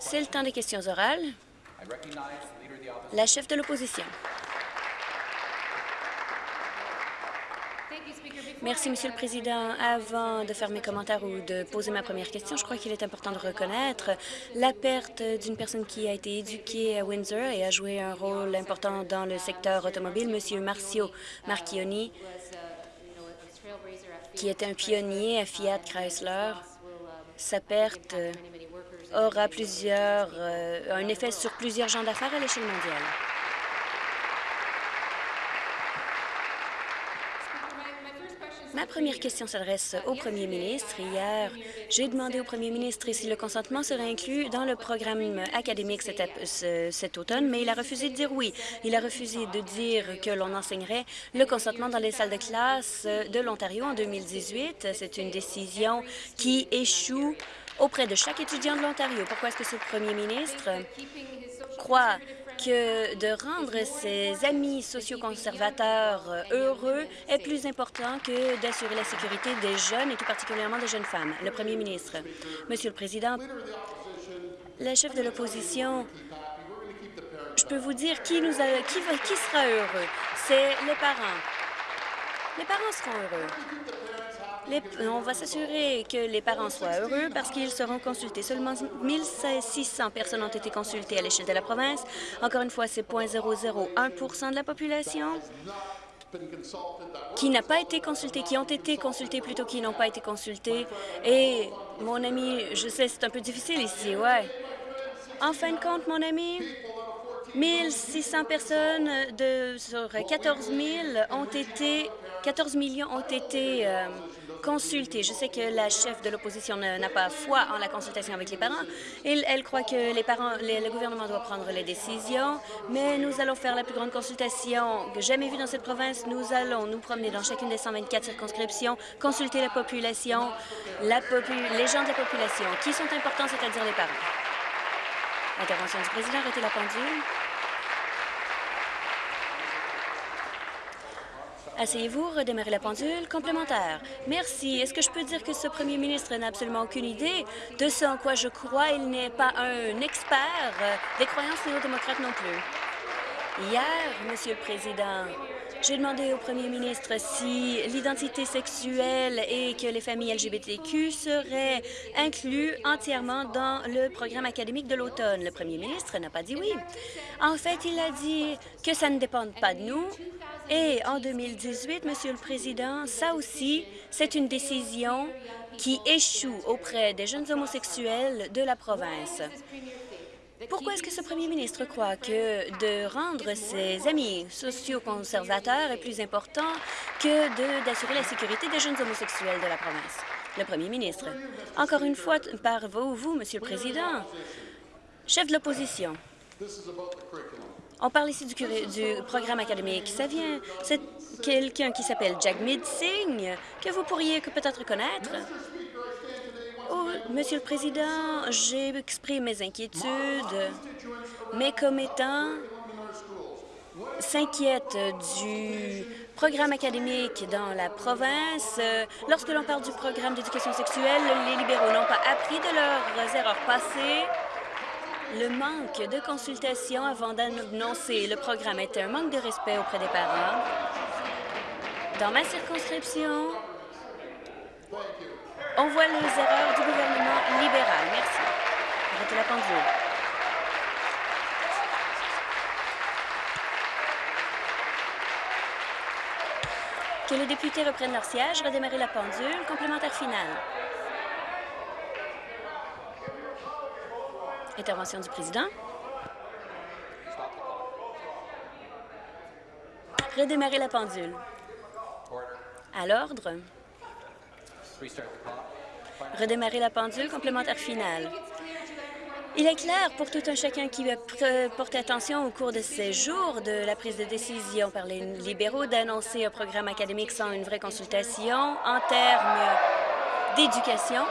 C'est le temps des questions orales. La chef de l'opposition. Merci, Monsieur le Président. Avant de faire mes commentaires ou de poser ma première question, je crois qu'il est important de reconnaître la perte d'une personne qui a été éduquée à Windsor et a joué un rôle important dans le secteur automobile, Monsieur Marcio Marchioni, qui était un pionnier à Fiat Chrysler. Sa perte aura plusieurs, euh, un effet sur plusieurs gens d'affaires à l'échelle mondiale. Ma première question s'adresse au premier ministre. Hier, j'ai demandé au premier ministre si le consentement serait inclus dans le programme académique cet, cet, automne, mais il a refusé de dire oui. Il a refusé de dire que l'on enseignerait le consentement dans les salles de classe de l'Ontario en 2018. C'est une décision qui échoue auprès de chaque étudiant de l'Ontario. Pourquoi est-ce que ce premier ministre croit que de rendre ses amis socioconservateurs euh, heureux est plus important que d'assurer la sécurité des jeunes et tout particulièrement des jeunes femmes. Le premier ministre. Monsieur le Président, la chef de l'opposition, je peux vous dire qui, nous a, qui, qui sera heureux. C'est les parents. Les parents seront heureux on va s'assurer que les parents soient heureux parce qu'ils seront consultés. Seulement 1600 personnes ont été consultées à l'échelle de la province. Encore une fois, c'est 0,001% de la population qui n'a pas été consultée, qui ont été consultés plutôt qui n'ont pas été consultés. Et, mon ami, je sais, c'est un peu difficile ici, ouais. En fin de compte, mon ami, 1600 personnes de, sur 14 000 ont été 14 millions ont été euh, Je sais que la chef de l'opposition n'a pas foi en la consultation avec les parents. Elle, elle croit que les parents, le gouvernement doit prendre les décisions, mais nous allons faire la plus grande consultation jamais vue dans cette province. Nous allons nous promener dans chacune des 124 circonscriptions, consulter la population, la les gens de la population, qui sont importants, c'est-à-dire les parents. Intervention du président, arrêtez la pendule. Asseyez-vous, redémarrez la pendule. Complémentaire. Merci. Est-ce que je peux dire que ce premier ministre n'a absolument aucune idée de ce en quoi je crois? Il n'est pas un expert des croyances néo-démocrates non plus. Hier, Monsieur le Président, j'ai demandé au premier ministre si l'identité sexuelle et que les familles LGBTQ seraient inclus entièrement dans le programme académique de l'automne. Le premier ministre n'a pas dit oui. En fait, il a dit que ça ne dépend pas de nous et en 2018, Monsieur le Président, ça aussi, c'est une décision qui échoue auprès des jeunes homosexuels de la province. Pourquoi est-ce que ce premier ministre croit que de rendre ses amis socioconservateurs est plus important que d'assurer la sécurité des jeunes homosexuels de la province? Le premier ministre. Encore une fois, par vous, vous, Monsieur le Président, chef de l'opposition. On parle ici du, programme académique. Ça vient, c'est quelqu'un qui s'appelle Jack Midsing, que vous pourriez peut-être connaître. Oh, Monsieur le Président, j'ai exprimé mes inquiétudes. Mes commettants s'inquiètent du programme académique dans la province. Lorsque l'on parle du programme d'éducation sexuelle, les libéraux n'ont pas appris de leurs erreurs passées. Le manque de consultation avant d'annoncer le programme était un manque de respect auprès des parents. Dans ma circonscription, on voit les erreurs du gouvernement libéral. Merci. Arrêtez la pendule. Que les députés reprennent leur siège, redémarrer la pendule. Complémentaire final. Intervention du président. Redémarrer la pendule. À l'ordre. Redémarrer la pendule. Complémentaire final. Il est clair pour tout un chacun qui porte attention au cours de ces jours de la prise de décision par les libéraux d'annoncer un programme académique sans une vraie consultation en termes d'éducation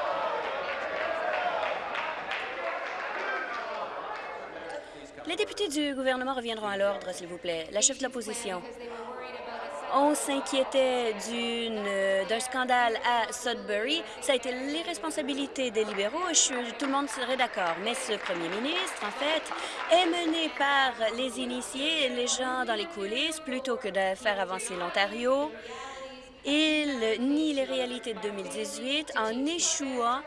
Les députés du gouvernement reviendront à l'ordre, s'il vous plaît. La chef de l'opposition. on s'inquiétait d'un scandale à Sudbury. Ça a été l'irresponsabilité des libéraux et tout le monde serait d'accord. Mais ce premier ministre, en fait, est mené par les initiés, les gens dans les coulisses, plutôt que de faire avancer l'Ontario. Il nie les réalités de 2018 en échouant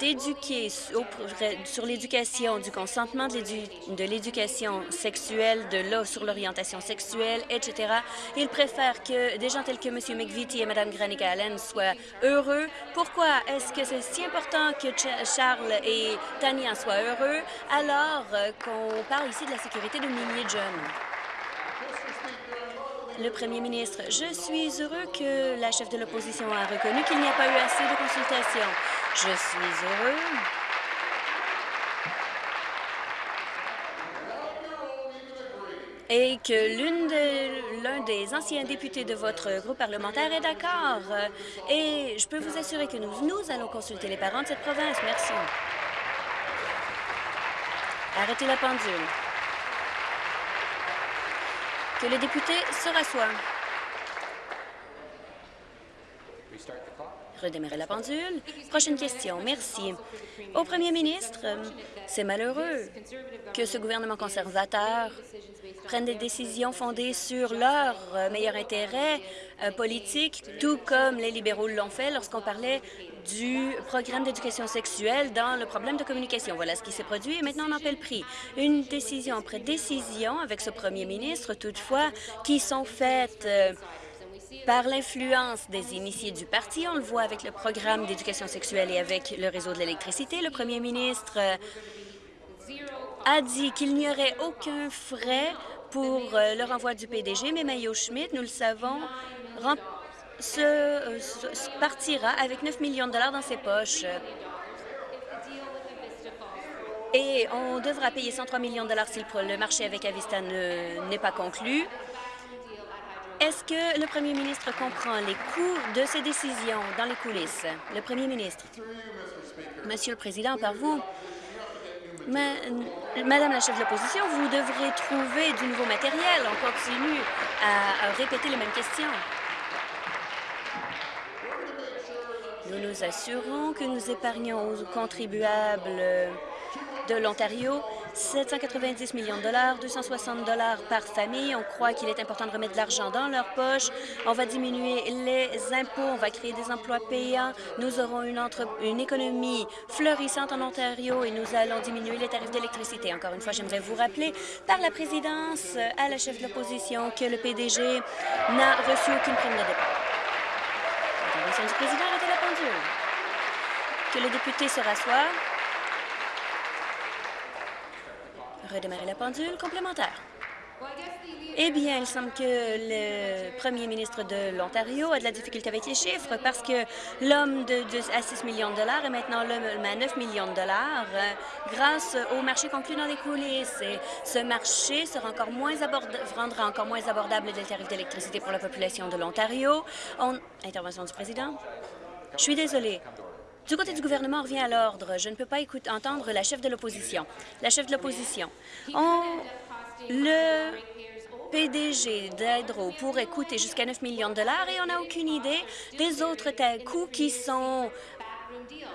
d'éduquer sur l'éducation du consentement, de l'éducation sexuelle, de l'eau sur l'orientation sexuelle, etc. Il préfère que des gens tels que M. McVitie et Mme Granica Allen soient heureux. Pourquoi est-ce que c'est si important que Charles et Tania soient heureux alors euh, qu'on parle ici de la sécurité de milliers de jeunes? Le premier ministre, je suis heureux que la chef de l'opposition a reconnu qu'il n'y a pas eu assez de consultations. Je suis heureux et que l'un des anciens députés de votre groupe parlementaire est d'accord. Et je peux vous assurer que nous, nous allons consulter les parents de cette province. Merci. Arrêtez la pendule. Que le député se rassoie. redémarrer la pendule. Prochaine question. Merci. Au premier ministre, c'est malheureux que ce gouvernement conservateur prenne des décisions fondées sur leur meilleur intérêt euh, politique, tout comme les libéraux l'ont fait lorsqu'on parlait du programme d'éducation sexuelle dans le problème de communication. Voilà ce qui s'est produit et maintenant on en paie le prix. Une décision après décision avec ce premier ministre, toutefois, qui sont faites euh, par l'influence des initiés du parti. On le voit avec le programme d'éducation sexuelle et avec le réseau de l'électricité. Le premier ministre euh, a dit qu'il n'y aurait aucun frais pour euh, le renvoi du PDG, mais Mayo Schmidt, nous le savons, se, partira avec 9 millions de dollars dans ses poches. Et on devra payer 103 millions de dollars si le marché avec Avista n'est pas conclu. Est-ce que le premier ministre comprend les coûts de ces décisions dans les coulisses? Le premier ministre. Monsieur le Président, par vous, Madame la chef de l'opposition, vous devrez trouver du nouveau matériel. On continue à répéter les mêmes questions. Nous nous assurons que nous épargnons aux contribuables de l'Ontario 790 millions de dollars, 260 dollars par famille. On croit qu'il est important de remettre de l'argent dans leur poche. On va diminuer les impôts, on va créer des emplois payants. Nous aurons une, économie florissante en Ontario et nous allons diminuer les tarifs d'électricité. Encore une fois, j'aimerais vous rappeler par la présidence à la chef de l'opposition que le PDG n'a reçu aucune prime de départ. Du président. Que le député se rassoie. redémarrer la pendule complémentaire. Eh bien, il semble que le premier ministre de l'Ontario a de la difficulté avec les chiffres parce que l'homme de, à 6 millions de dollars est maintenant l'homme à 9 millions de dollars euh, grâce au marché conclu dans les coulisses. Ce marché sera encore moins rendra encore moins abordable les tarifs d'électricité pour la population de l'Ontario. Intervention du président. Je suis désolée. Du côté du gouvernement, revient à l'ordre. Je ne peux pas entendre la chef de l'opposition. La chef de l'opposition. Le PDG d'Hydro pourrait coûter jusqu'à 9 millions de dollars et on n'a aucune idée des autres coûts qui sont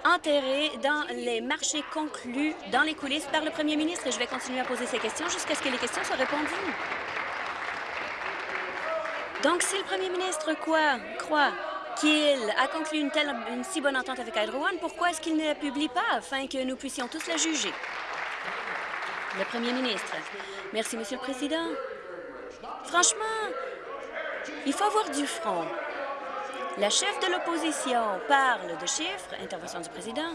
enterrés dans les marchés conclus dans les coulisses par le premier ministre. Et je vais continuer à poser ces questions jusqu'à ce que les questions soient répondues. Donc, si le premier ministre quoi, croit qu'il a conclu une, telle, une si bonne entente avec Hydro One, pourquoi est-ce qu'il ne la publie pas afin que nous puissions tous la juger? Le premier ministre. Merci, Monsieur le Président. Franchement, il faut avoir du front. La chef de l'opposition parle de chiffres, intervention du président.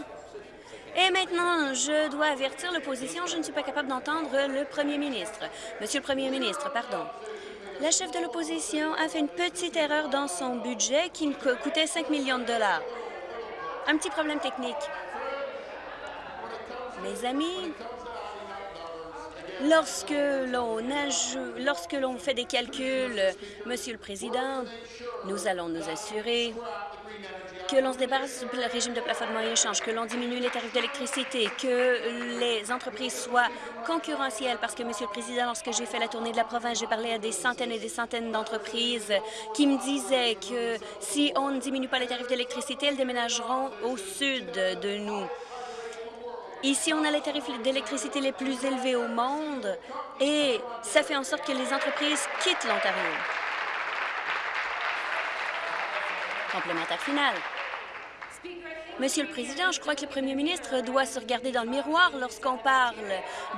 Et maintenant, je dois avertir l'opposition, je ne suis pas capable d'entendre le premier ministre. Monsieur le premier ministre, pardon. La chef de l'opposition a fait une petite erreur dans son budget qui coûtait 5 millions de dollars. Un petit problème technique. Mes amis, lorsque l'on lorsque l'on fait des calculs, Monsieur le Président, nous allons nous assurer que l'on se débarrasse du régime de plafonnement et échange, que l'on diminue les tarifs d'électricité, que les entreprises soient concurrentielles, parce que, Monsieur le Président, lorsque j'ai fait la tournée de la province, j'ai parlé à des centaines et des centaines d'entreprises qui me disaient que si on ne diminue pas les tarifs d'électricité, elles déménageront au sud de nous. Ici, on a les tarifs d'électricité les plus élevés au monde et ça fait en sorte que les entreprises quittent l'Ontario. Complémentaire final. Monsieur le Président, je crois que le premier ministre doit se regarder dans le miroir lorsqu'on parle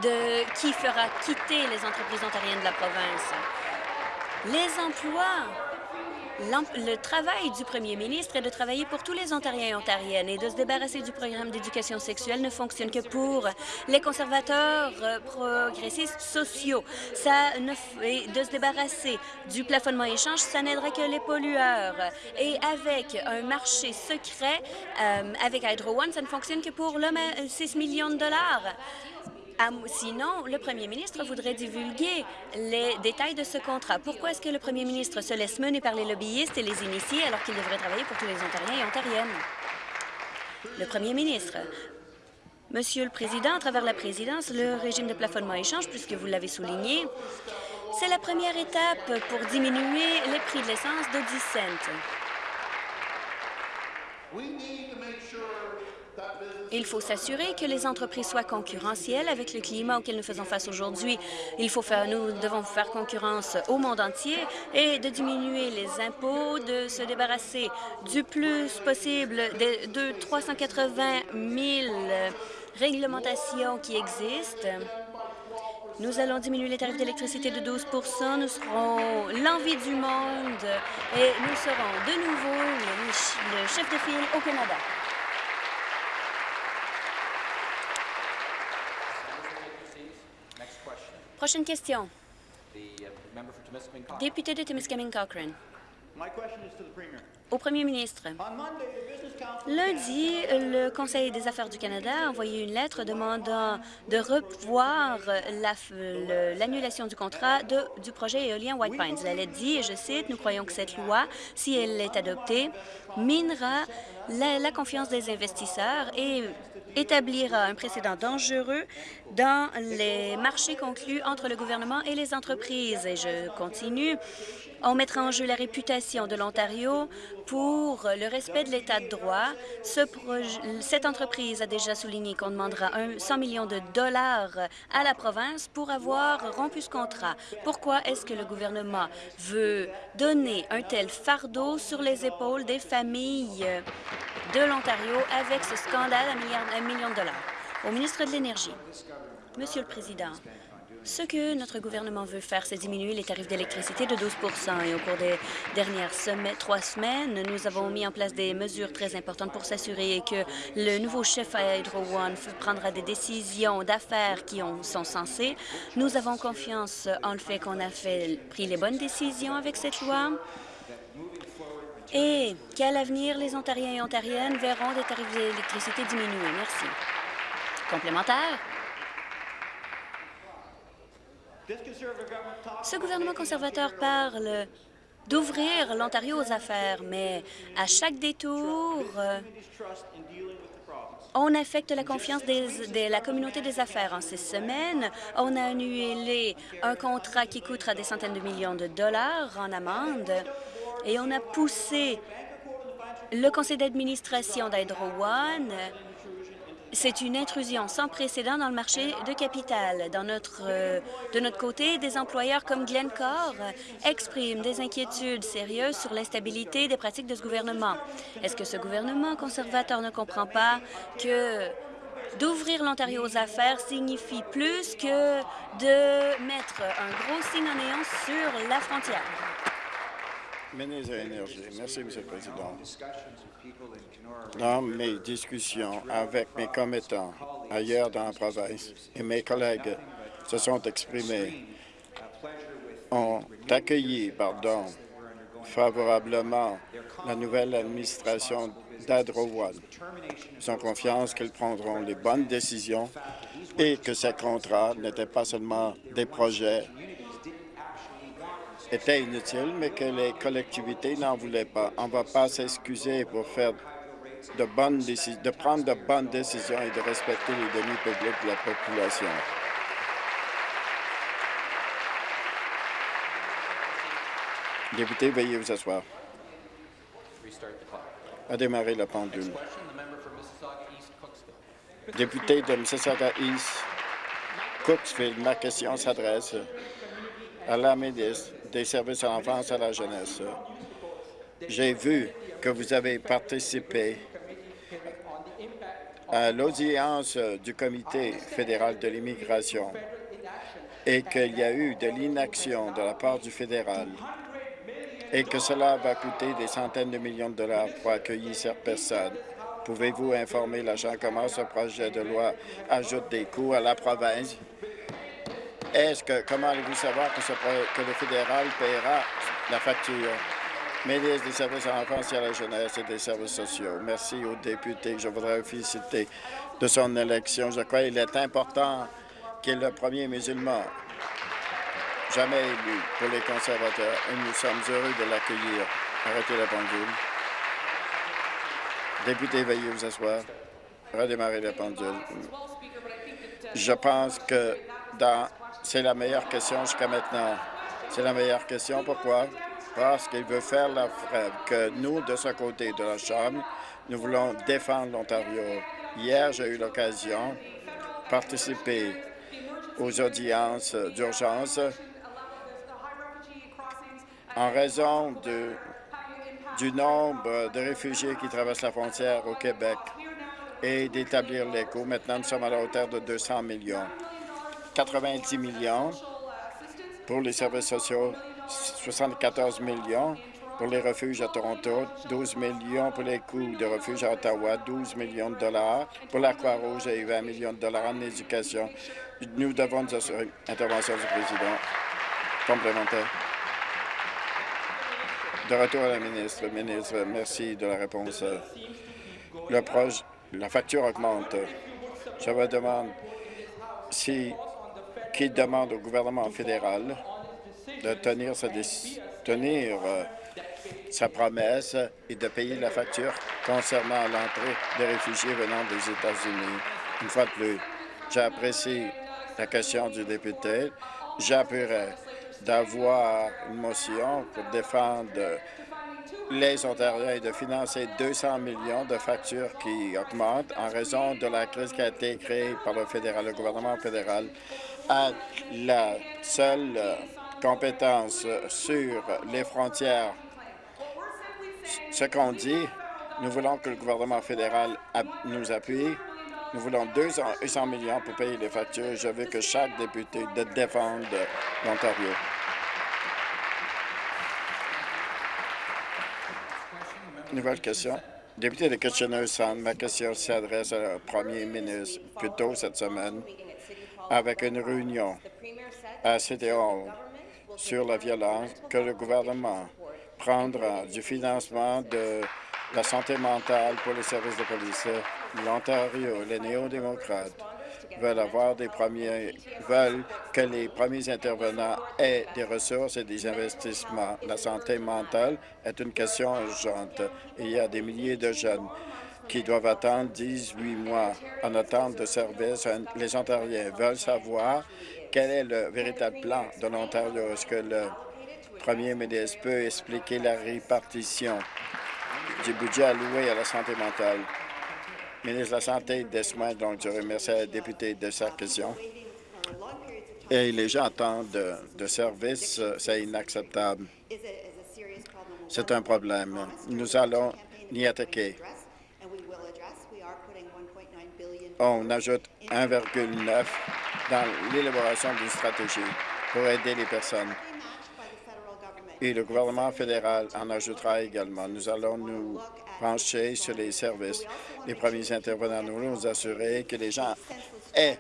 de qui fera quitter les entreprises ontariennes de la province. Les emplois le travail du premier ministre est de travailler pour tous les Ontariens et Ontariennes et de se débarrasser du programme d'éducation sexuelle ne fonctionne que pour les conservateurs euh, progressistes sociaux. Ça ne et de se débarrasser du plafonnement échange, ça n'aidera que les pollueurs. Et avec un marché secret, euh, avec Hydro One, ça ne fonctionne que pour le 6 millions de dollars. Sinon, le premier ministre voudrait divulguer les détails de ce contrat. Pourquoi est-ce que le premier ministre se laisse mener par les lobbyistes et les initiés alors qu'il devrait travailler pour tous les Ontariens et Ontariennes? Le premier ministre. Monsieur le Président, à travers la présidence, le régime de plafonnement échange, puisque vous l'avez souligné, c'est la première étape pour diminuer les prix de l'essence de 10 cents. Il faut s'assurer que les entreprises soient concurrentielles avec le climat auquel nous faisons face aujourd'hui. Il faut nous devons faire concurrence au monde entier et de diminuer les impôts, de se débarrasser du plus possible de, 380 000 réglementations qui existent. Nous allons diminuer les tarifs d'électricité de 12 Nous serons l'envie du monde et nous serons de nouveau le chef de file au Canada. Prochaine question. Député de Timiskaming Cochrane. Au premier ministre, lundi, le Conseil des affaires du Canada a envoyé une lettre demandant de revoir l'annulation du contrat de, du projet éolien White Pines. La lettre dit, et je cite, « Nous croyons que cette loi, si elle est adoptée, minera la confiance des investisseurs et établira un précédent dangereux dans les marchés conclus entre le gouvernement et les entreprises. Et je continue. On mettra en jeu la réputation de l'Ontario pour le respect de l'État de droit. cette entreprise a déjà souligné qu'on demandera 100 millions de dollars à la province pour avoir rompu ce contrat. Pourquoi est-ce que le gouvernement veut donner un tel fardeau sur les épaules des familles de l'Ontario avec ce scandale à un million de dollars? Au ministre de l'Énergie, Monsieur le Président, ce que notre gouvernement veut faire, c'est diminuer les tarifs d'électricité de 12% Et au cours des dernières semaines, trois semaines, nous avons mis en place des mesures très importantes pour s'assurer que le nouveau chef à Hydro One prendra des décisions d'affaires qui ont, sont censées. Nous avons confiance en le fait qu'on a fait, pris les bonnes décisions avec cette loi et qu'à l'avenir, les Ontariens et Ontariennes verront des tarifs d'électricité diminuer. Merci. Complémentaire? Ce gouvernement conservateur parle d'ouvrir l'Ontario aux affaires, mais à chaque détour, on affecte la confiance de la communauté des affaires. En ces semaines, on a annulé un contrat qui coûtera des centaines de millions de dollars en amende et on a poussé le conseil d'administration d'Hydro One c'est une intrusion sans précédent dans le marché de capital. Euh, de notre côté, des employeurs comme Glencore expriment des inquiétudes sérieuses sur l'instabilité des pratiques de ce gouvernement. Est-ce que ce gouvernement conservateur ne comprend pas que d'ouvrir l'Ontario aux affaires signifie plus que de mettre un gros signe en néant sur la frontière? Merci, M. le Président. Dans mes discussions avec mes commettants ailleurs dans la province et mes collègues se sont exprimés, ont accueilli pardon, favorablement la nouvelle administration d'Adro One. Ils ont confiance qu'ils prendront les bonnes décisions et que ces contrats n'étaient pas seulement des projets était inutile, mais que les collectivités n'en voulaient pas. On ne va pas s'excuser pour faire de, bonnes de prendre de bonnes décisions et de respecter les deniers publics de la population. Député, veuillez vous asseoir. À démarrer la pendule. Député de Mississauga East, Cooksville, ma question s'adresse à la ministre des Services à l'enfance et à la jeunesse. J'ai vu que vous avez participé à l'audience du Comité fédéral de l'immigration et qu'il y a eu de l'inaction de la part du fédéral et que cela va coûter des centaines de millions de dollars pour accueillir ces personnes. Pouvez-vous informer l'agent comment ce projet de loi ajoute des coûts à la province? Est-ce que, comment allez-vous savoir que, le fédéral paiera la facture? Ministre des Services à l'enfance et à la jeunesse et des services sociaux. Merci aux députés. Je voudrais féliciter de son élection. Je crois qu'il est important qu'il est le premier musulman jamais élu pour les conservateurs et nous sommes heureux de l'accueillir. Arrêtez la pendule. Député, veuillez vous asseoir. Redémarrer la pendule. Je pense que c'est la meilleure question jusqu'à maintenant. C'est la meilleure question. Pourquoi? Parce qu'il veut faire la que nous, de ce côté de la Chambre, nous voulons défendre l'Ontario. Hier, j'ai eu l'occasion de participer aux audiences d'urgence en raison du nombre de réfugiés qui traversent la frontière au Québec et d'établir l'écho. Maintenant, nous sommes à la hauteur de 200 millions. 90 millions pour les services sociaux, 74 millions pour les refuges à Toronto, 12 millions pour les coûts de refuge à Ottawa, 12 millions de dollars pour la Croix-Rouge et 20 millions de dollars en éducation. Nous devons nous assurer. Intervention du président. Complémentaire. De retour à la ministre. Ministre, merci de la réponse. Le la facture augmente. Je me demande si qui demande au gouvernement fédéral de tenir euh, sa promesse et de payer la facture concernant l'entrée des réfugiés venant des États-Unis. Une fois de plus, j'apprécie la question du député. J'appuierai d'avoir une motion pour défendre les Ontariens et de financer 200 millions de factures qui augmentent en raison de la crise qui a été créée par le fédéral. Le gouvernement fédéral a la seule compétence sur les frontières. Ce qu'on dit, nous voulons que le gouvernement fédéral nous appuie nous voulons 200 millions pour payer les factures. Je veux que chaque député défende l'Ontario. Nouvelle question. Député de Kitchener-Sound, ma question s'adresse au premier ministre plus tôt cette semaine avec une réunion à Hall sur la violence que le gouvernement prendra du financement de la santé mentale pour les services de police l'Ontario, les néo-démocrates veulent avoir des premiers, veulent que les premiers intervenants aient des ressources et des investissements. La santé mentale est une question urgente. Il y a des milliers de jeunes qui doivent attendre 18 mois en attente de services. Les Ontariens veulent savoir quel est le véritable plan de l'Ontario. Est-ce que le premier ministre peut expliquer la répartition du budget alloué à la santé mentale? ministre de la Santé et des Soins, donc je remercie la députée de sa question. Et les gens attendent de, de services, c'est inacceptable. C'est un problème. Nous allons y attaquer. On ajoute 1,9 dans l'élaboration d'une stratégie pour aider les personnes. Et le gouvernement fédéral en ajoutera également. Nous allons nous pencher sur les services. Les premiers intervenants nous nous assurer que les gens aient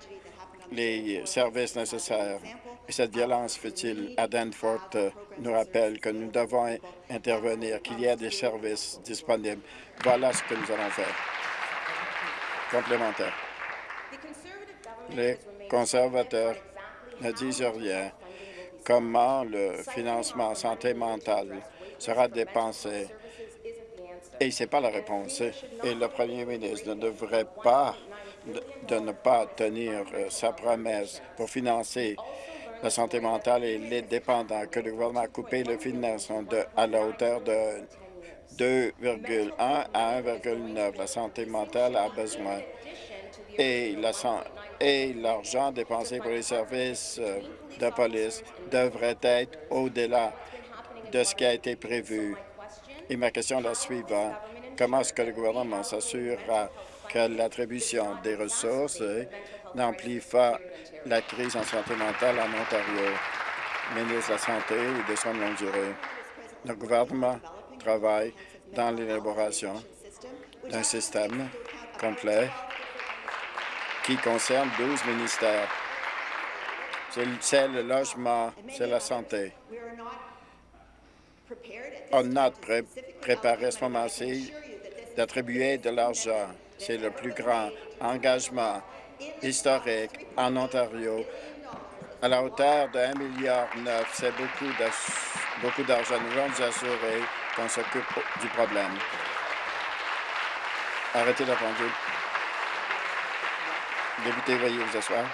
les services nécessaires. Et cette violence futile à Danforth euh, nous rappelle que nous devons intervenir, qu'il y a des services disponibles. Voilà ce que nous allons faire. Complémentaire. Les conservateurs ne disent rien. Comment le financement santé mentale sera dépensé? Et ce n'est pas la réponse. Et le premier ministre ne devrait pas de, ne pas tenir euh, sa promesse pour financer la santé mentale et les dépendants, que le gouvernement a coupé le financement à la hauteur de 2,1 à 1,9. La santé mentale a besoin et l'argent dépensé pour les services euh, de police devrait être au-delà de ce qui a été prévu. Et ma question est la suivante. Comment est-ce que le gouvernement s'assurera que l'attribution des ressources n'emplit pas la crise en santé mentale en Ontario? Ministre de la Santé et des soins de longue durée. Le gouvernement travaille dans l'élaboration d'un système complet qui concerne 12 ministères. C'est le logement, c'est la santé. On n'a pas préparé à ce moment-ci d'attribuer de l'argent. C'est le plus grand engagement historique en Ontario à la hauteur de 1,9 milliard. C'est beaucoup d'argent. Nous allons nous assurer qu'on s'occupe du problème. Arrêtez la pendule. Député, veuillez vous asseoir.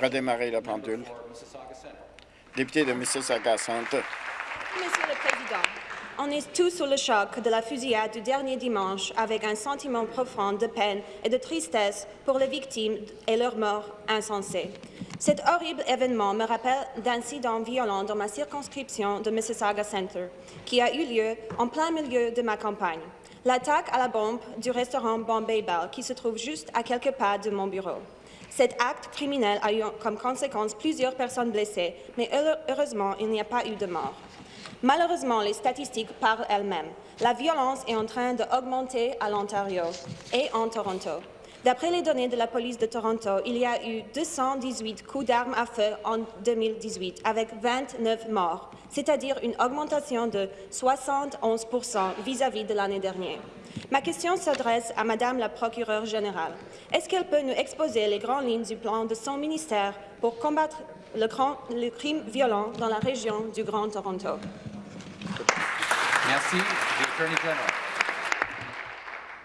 Redémarrer la pendule. Député de Mississauga Centre. Monsieur le Président, on est tous sous le choc de la fusillade du dernier dimanche avec un sentiment profond de peine et de tristesse pour les victimes et leurs morts insensées. Cet horrible événement me rappelle d'incidents violents dans ma circonscription de Mississauga Centre, qui a eu lieu en plein milieu de ma campagne. L'attaque à la bombe du restaurant Bombay Bell, qui se trouve juste à quelques pas de mon bureau. Cet acte criminel a eu comme conséquence plusieurs personnes blessées, mais heureusement, il n'y a pas eu de mort. Malheureusement, les statistiques parlent elles-mêmes. La violence est en train d'augmenter à l'Ontario et en Toronto. D'après les données de la police de Toronto, il y a eu 218 coups d'armes à feu en 2018, avec 29 morts, c'est-à-dire une augmentation de 71% vis-à-vis de l'année dernière. Ma question s'adresse à Madame la procureure générale. Est-ce qu'elle peut nous exposer les grandes lignes du plan de son ministère pour combattre le, crime violent dans la région du Grand Toronto? Merci.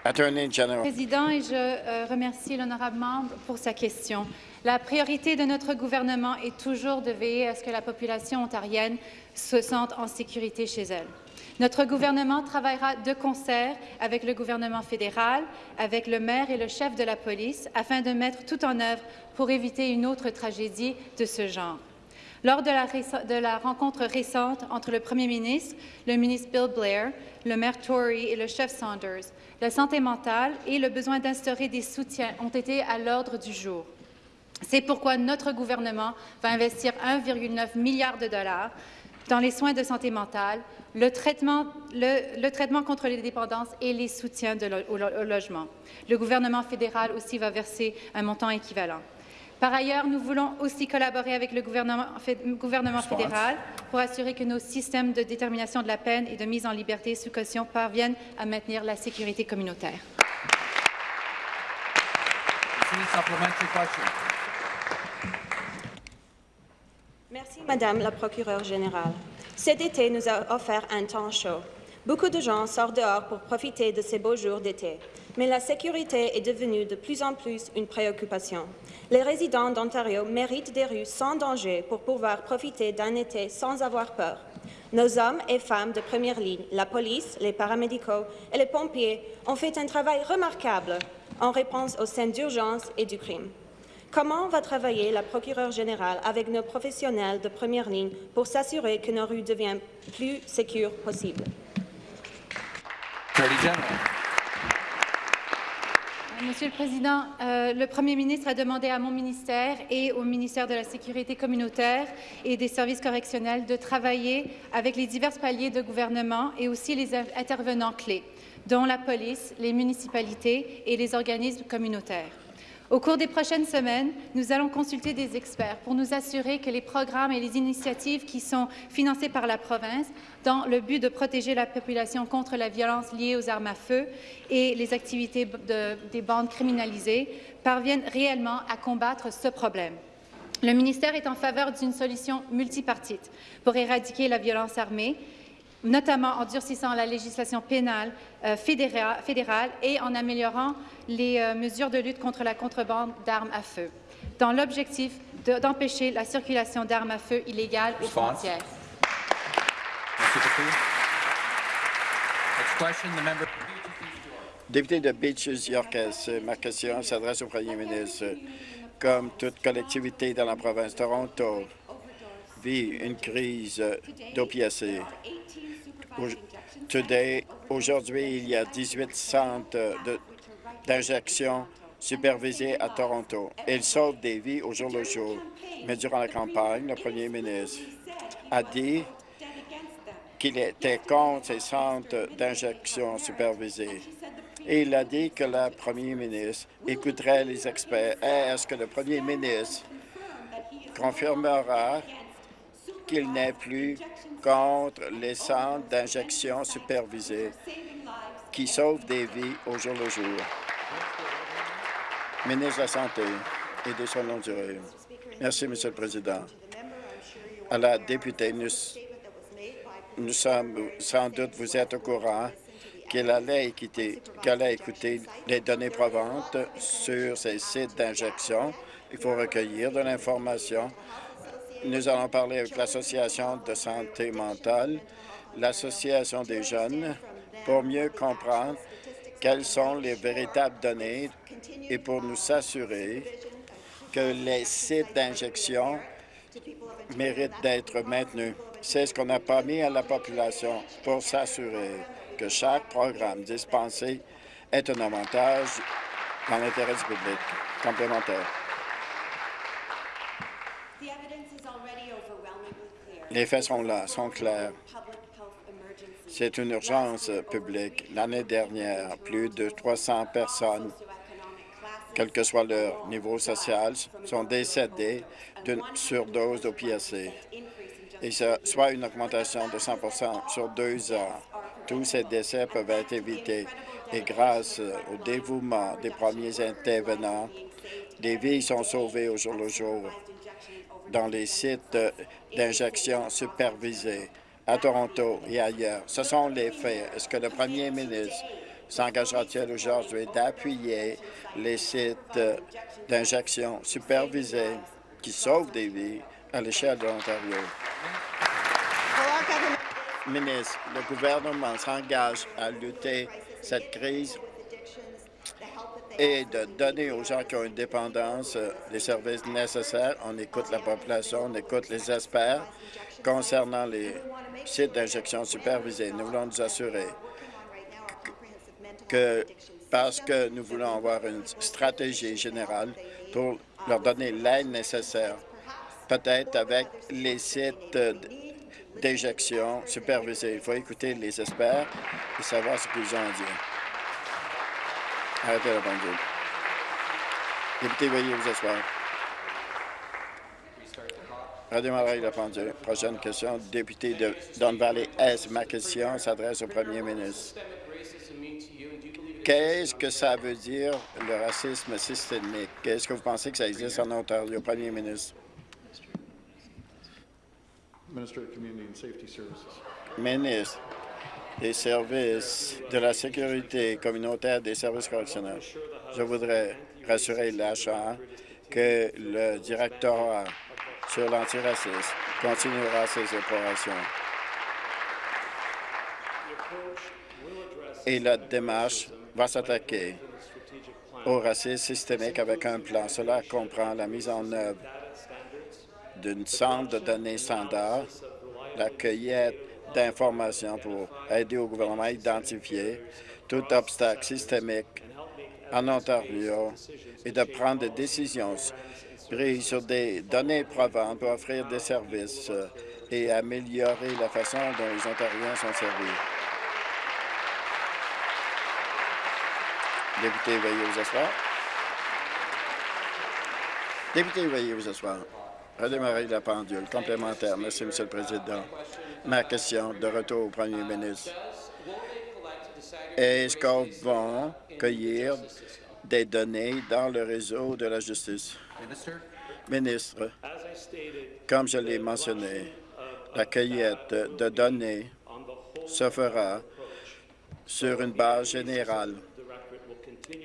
Président, et je euh, remercie l'honorable membre pour sa question. La priorité de notre gouvernement est toujours de veiller à ce que la population ontarienne se sente en sécurité chez elle. Notre gouvernement travaillera de concert avec le gouvernement fédéral, avec le maire et le chef de la police, afin de mettre tout en œuvre pour éviter une autre tragédie de ce genre. Lors de la, de la, rencontre récente entre le premier ministre, le ministre Bill Blair, le maire Tory et le chef Saunders, la santé mentale et le besoin d'instaurer des soutiens ont été à l'ordre du jour. C'est pourquoi notre gouvernement va investir 1,9 milliard de dollars dans les soins de santé mentale, le traitement, contre les dépendances et les soutiens au, logement. Le gouvernement fédéral aussi va verser un montant équivalent. Par ailleurs, nous voulons aussi collaborer avec le gouvernement, gouvernement fédéral pour assurer que nos systèmes de détermination de la peine et de mise en liberté sous caution parviennent à maintenir la sécurité communautaire. Merci, Madame la procureure générale. Cet été nous a offert un temps chaud. Beaucoup de gens sortent dehors pour profiter de ces beaux jours d'été, mais la sécurité est devenue de plus en plus une préoccupation. Les résidents d'Ontario méritent des rues sans danger pour pouvoir profiter d'un été sans avoir peur. Nos hommes et femmes de première ligne, la police, les paramédicaux et les pompiers ont fait un travail remarquable en réponse aux scènes d'urgence et du crime. Comment va travailler la procureure générale avec nos professionnels de première ligne pour s'assurer que nos rues deviennent plus sécures possible? Monsieur le Président, euh, le Premier ministre a demandé à mon ministère et au ministère de la Sécurité communautaire et des services correctionnels de travailler avec les divers paliers de gouvernement et aussi les intervenants clés, dont la police, les municipalités et les organismes communautaires. Au cours des prochaines semaines, nous allons consulter des experts pour nous assurer que les programmes et les initiatives qui sont financés par la province dans le but de protéger la population contre la violence liée aux armes à feu et les activités des bandes criminalisées parviennent réellement à combattre ce problème. Le ministère est en faveur d'une solution multipartite pour éradiquer la violence armée notamment en durcissant la législation pénale euh, fédéra- fédérale et en améliorant les euh, mesures de lutte contre la contrebande d'armes à feu, dans l'objectif de- d'empêcher la circulation d'armes à feu illégales aux frontières. Député de Beaches, Yorkes, ma question s'adresse au premier ministre. Comme toute collectivité dans la province de Toronto vit une crise d'opiacés. Aujourd'hui, il y a 18 centres d'injection supervisés à Toronto. Ils sauvent des vies au jour le jour. Mais durant la campagne, le premier ministre a dit qu'il était contre ces centres d'injection supervisés. Et il a dit que le premier ministre écouterait les experts. Est-ce que le premier ministre confirmera qu'il n'est plus contre les centres d'injection supervisés qui sauvent des vies au jour le jour? Ministre de la Santé et de longue durée. Merci, Monsieur le Président. À la députée, nous, nous sommes, sans doute, vous êtes au courant qu'elle allait qu'elle allait écouter les données probantes sur ces sites d'injection. Il faut recueillir de l'information. Nous allons parler avec l'Association de santé mentale, l'Association des jeunes, pour mieux comprendre quelles sont les véritables données et pour nous assurer que les sites d'injection méritent d'être maintenus. C'est ce qu'on a promis à la population pour s'assurer que chaque programme dispensé est un avantage dans l'intérêt du public. Complémentaire. Les faits sont là, sont clairs. C'est une urgence publique. L'année dernière, plus de 300 personnes, quel que soit leur niveau social, sont décédées d'une surdose d'opiacés. Et ce soit une augmentation de 100% sur deux ans. Tous ces décès peuvent être évités. Et grâce au dévouement des premiers intervenants, des vies sont sauvées au jour le jour dans les sites d'injection supervisés à Toronto et ailleurs. Ce sont les faits. Est-ce que le premier ministre s'engagera-t-il aujourd'hui d'appuyer les sites d'injection supervisés qui sauvent des vies à l'échelle de l'Ontario? Ministre, le gouvernement s'engage à lutter cette crise et de donner aux gens qui ont une dépendance euh, les services nécessaires. On écoute la population, on écoute les experts concernant les sites d'injection supervisés. Nous voulons nous assurer que, parce que nous voulons avoir une stratégie générale pour leur donner l'aide nécessaire, peut-être avec les sites euh, d'injection supervisés. Il faut écouter les experts et savoir ce qu'ils ont à dire. Arrêtez la pendule. Député, veuillez vous asseoir. Redémarrer la pendule. Prochaine question, député de Don Valley Est. Ma question s'adresse au premier ministre. Qu'est-ce que ça veut dire, le racisme systémique? Est-ce que vous pensez que ça existe en Ontario, premier ministre? Ministre des services de la sécurité communautaire des services correctionnels. Je voudrais rassurer l'achat que le directeur sur l'antiracisme continuera ses opérations. Et la démarche va s'attaquer au racisme systémique avec un plan. Cela comprend la mise en œuvre d'une centre de données standard, la cueillette d'informations pour aider au gouvernement à identifier tout obstacle systémique en Ontario et de prendre des décisions prises sur des données provantes pour offrir des services euh, et améliorer la façon dont les Ontariens sont servis. Député, veuillez vous asseoir. Député, veuillez vous asseoir. Redémarrer la pendule. Complémentaire. Merci, Monsieur le Président. Ma question de retour au Premier ministre. Est-ce qu'on va cueillir des données dans le réseau de la justice? Ministre, comme je l'ai mentionné, la cueillette de données se fera sur une base générale.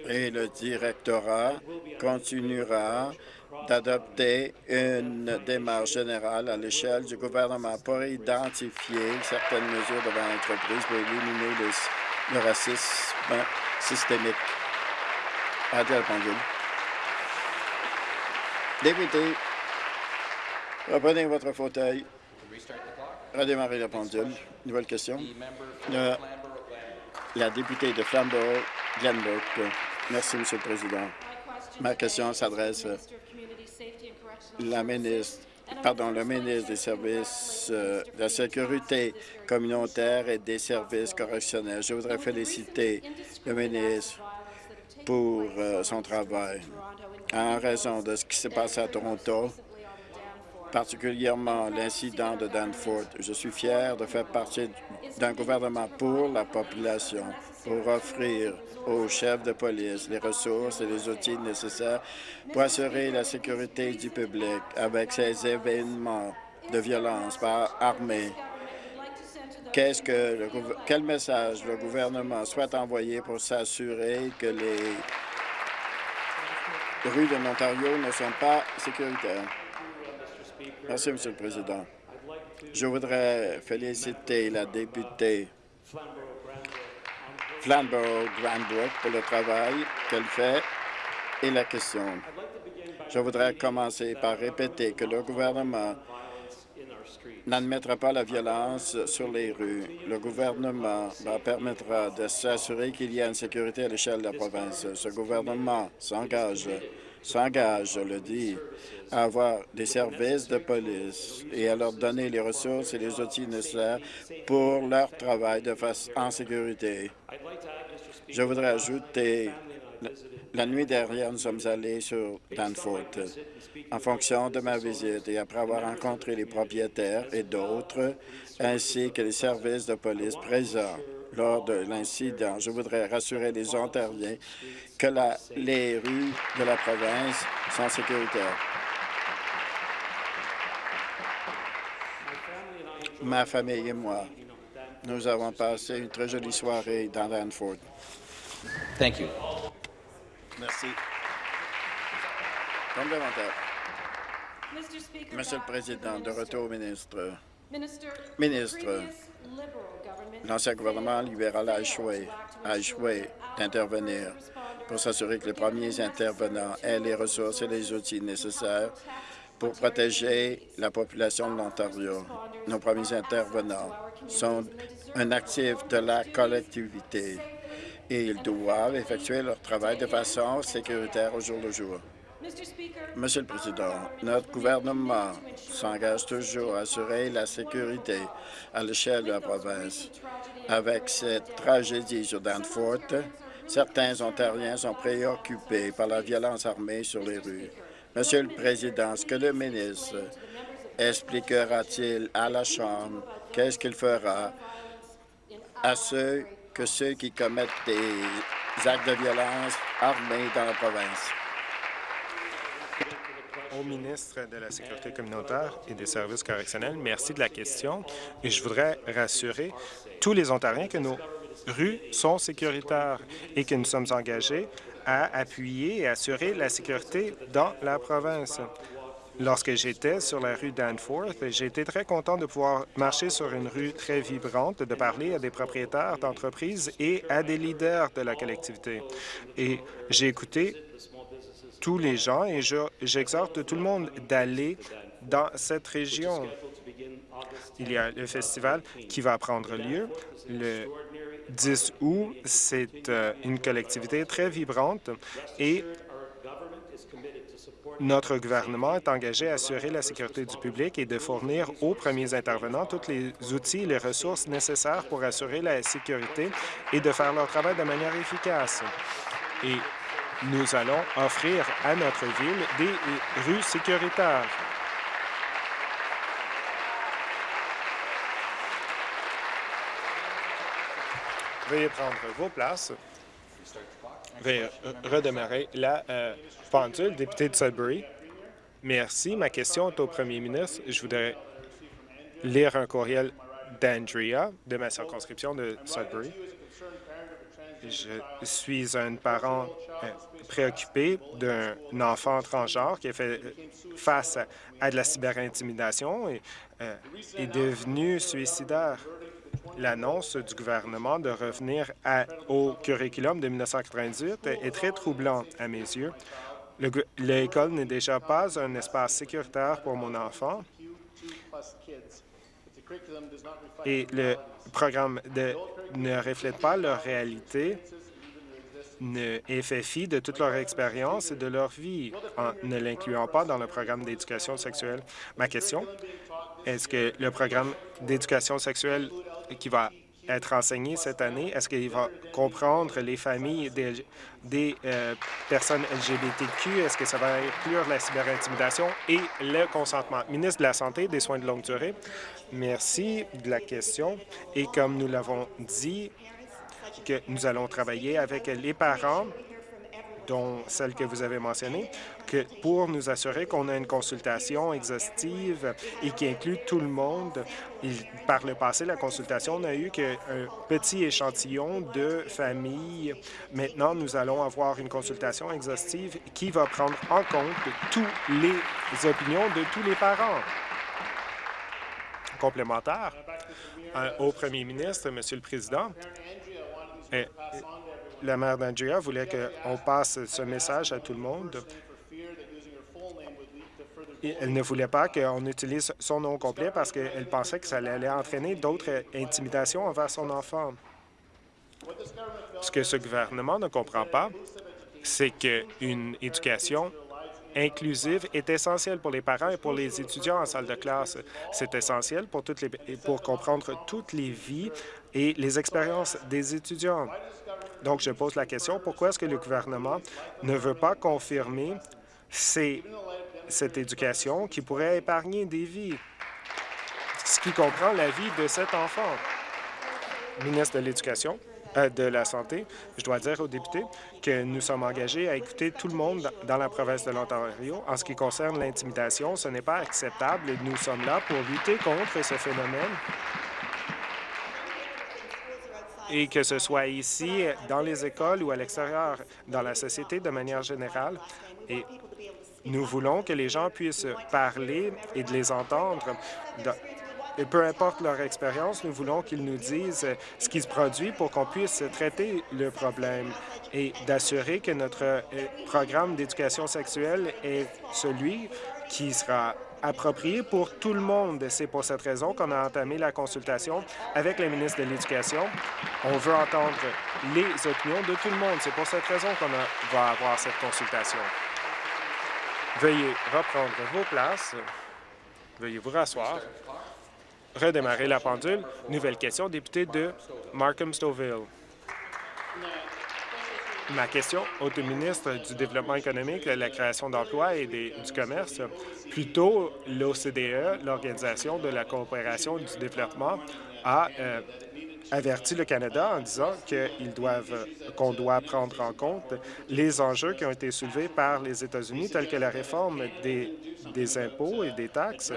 et le directorat continuera d'adopter une démarche générale à l'échelle du gouvernement pour identifier certaines mesures devant l'entreprise pour éliminer le, racisme systémique. Adèle Pendule. Député, reprenez votre fauteuil. Redémarrez la pendule. Nouvelle question. La députée de Flamborough, Glenbrook. Merci, Monsieur le Président. Ma question s'adresse la ministre, pardon, le ministre des Services euh, de la Sécurité communautaire et des services correctionnels. Je voudrais féliciter le ministre pour euh, son travail. En raison de ce qui s'est passé à Toronto, particulièrement l'incident de Danforth, je suis fier de faire partie d'un gouvernement pour la population, pour offrir aux chefs de police les ressources et les outils nécessaires pour assurer la sécurité du public avec ces événements de violence par armée. Quel message le gouvernement souhaite envoyer pour s'assurer que les rues de l'Ontario ne sont pas sécuritaires? Merci, Monsieur le Président. Je voudrais féliciter la députée Flamborough-Granbrook pour le travail qu'elle fait et la question. Je voudrais commencer par répéter que le gouvernement n'admettra pas la violence sur les rues. Le gouvernement permettra de s'assurer qu'il y a une sécurité à l'échelle de la province. Ce gouvernement s'engage, s'engage, je le dis, à avoir des services de police et à leur donner les ressources et les outils nécessaires pour leur travail de face en sécurité. Je voudrais ajouter, la- nuit dernière, nous sommes allés sur Danforth. En fonction de ma visite et après avoir rencontré les propriétaires et d'autres, ainsi que les services de police présents lors de l'incident, je voudrais rassurer les Ontariens que la- les rues de la province sont sécuritaires. Ma famille et moi, nous avons passé une très jolie soirée dans Danforth. Thank you. Merci. Complémentaire. Monsieur le Président, de retour au ministre. Ministre, l'ancien gouvernement libéral a échoué, a échoué d'intervenir pour s'assurer que les premiers intervenants aient les ressources et les outils nécessaires pour protéger la population de l'Ontario. Nos premiers intervenants sont un actif de la collectivité et ils doivent effectuer leur travail de façon sécuritaire au jour le jour. Monsieur le Président, notre gouvernement s'engage toujours à assurer la sécurité à l'échelle de la province. Avec cette tragédie sur Danforth, certains Ontariens sont préoccupés par la violence armée sur les rues. Monsieur le Président, est-ce que le ministre expliquera-t-il à la Chambre? Qu'est-ce qu'il fera à ceux que ceux qui commettent des actes de violence armés dans la province? Au ministre de la Sécurité communautaire et des services correctionnels. Merci de la question. Et je voudrais rassurer tous les Ontariens que nos rues sont sécuritaires et que nous sommes engagés à appuyer et assurer la sécurité dans la province. Lorsque j'étais sur la rue Danforth, j'ai été très content de pouvoir marcher sur une rue très vibrante, de parler à des propriétaires d'entreprises et à des leaders de la collectivité. Et j'ai écouté tous les gens et je- j'exhorte tout le monde d'aller dans cette région. Il y a le festival qui va prendre lieu le 10 août. C'est euh, une collectivité très vibrante et notre gouvernement est engagé à assurer la sécurité du public et de fournir aux premiers intervenants tous les outils et les ressources nécessaires pour assurer la sécurité et de faire leur travail de manière efficace. Et nous allons offrir à notre ville des rues sécuritaires. Veuillez prendre vos places. Veuillez euh, redémarrer la euh, pendule, député de Sudbury. Merci. Ma question est au premier ministre. Je voudrais lire un courriel d'Andrea, de ma circonscription de Sudbury. Je suis un parent euh, préoccupé d'un enfant transgenre qui a fait face à de la cyberintimidation et euh, est devenu suicidaire. L'annonce du gouvernement de revenir au curriculum de 1998 est très troublant à mes yeux. L'école n'est déjà pas un espace sécuritaire pour mon enfant et le programme ne reflète pas leur réalité ne, fait fi de toute leur expérience et de leur vie en ne l'incluant pas dans le programme d'éducation sexuelle. Ma question, est-ce que le programme d'éducation sexuelle qui va être enseigné cette année, est-ce qu'il va comprendre les familles des, euh, personnes LGBTQ? Est-ce que ça va inclure la cyberintimidation et le consentement? Ministre de la Santé et des Soins de longue durée, merci de la question. Et comme nous l'avons dit, que nous allons travailler avec les parents dont celle que vous avez mentionnée, que pour nous assurer qu'on a une consultation exhaustive et qui inclut tout le monde. par le passé, la consultation n'a eu qu'un petit échantillon de familles. Maintenant, nous allons avoir une consultation exhaustive qui va prendre en compte toutes les opinions de tous les parents. Complémentaire euh, au premier ministre, Monsieur le Président, la mère d'Andrea voulait qu'on passe ce message à tout le monde. elle ne voulait pas qu'on utilise son nom complet parce qu'elle pensait que ça allait entraîner d'autres intimidations envers son enfant. Ce que ce gouvernement ne comprend pas, c'est qu'une éducation inclusive est essentielle pour les parents et pour les étudiants en salle de classe. C'est essentiel pour comprendre toutes les vies et les expériences des étudiants. Donc, je pose la question, pourquoi est-ce que le gouvernement ne veut pas confirmer cette éducation qui pourrait épargner des vies, ce qui comprend la vie de cet enfant? Ministre de l'Éducation, euh, de la Santé, je dois dire aux députés que nous sommes engagés à écouter tout le monde dans la province de l'Ontario. En ce qui concerne l'intimidation, ce n'est pas acceptable et nous sommes là pour lutter contre ce phénomène et que ce soit ici, dans les écoles ou à l'extérieur, dans la société de manière générale. Et nous voulons que les gens puissent parler et de les entendre. Et peu importe leur expérience, nous voulons qu'ils nous disent ce qui se produit pour qu'on puisse traiter le problème et d'assurer que notre euh, programme d'éducation sexuelle est celui qui sera approprié pour tout le monde. C'est pour cette raison qu'on a entamé la consultation avec le ministre de l'Éducation. On veut entendre les opinions de tout le monde. C'est pour cette raison qu'on va avoir cette consultation. Veuillez reprendre vos places. Veuillez vous rasseoir. Redémarrer la pendule. Nouvelle question, député de Markham-Stouffville. Ma question au ministre du Développement économique, de la création d'emplois et du commerce. Plutôt, l'OCDE, l'Organisation de la coopération du développement, a euh, averti le Canada en disant qu'ils doivent, qu'on doit prendre en compte les enjeux qui ont été soulevés par les États-Unis, tels que la réforme des, des impôts et des taxes.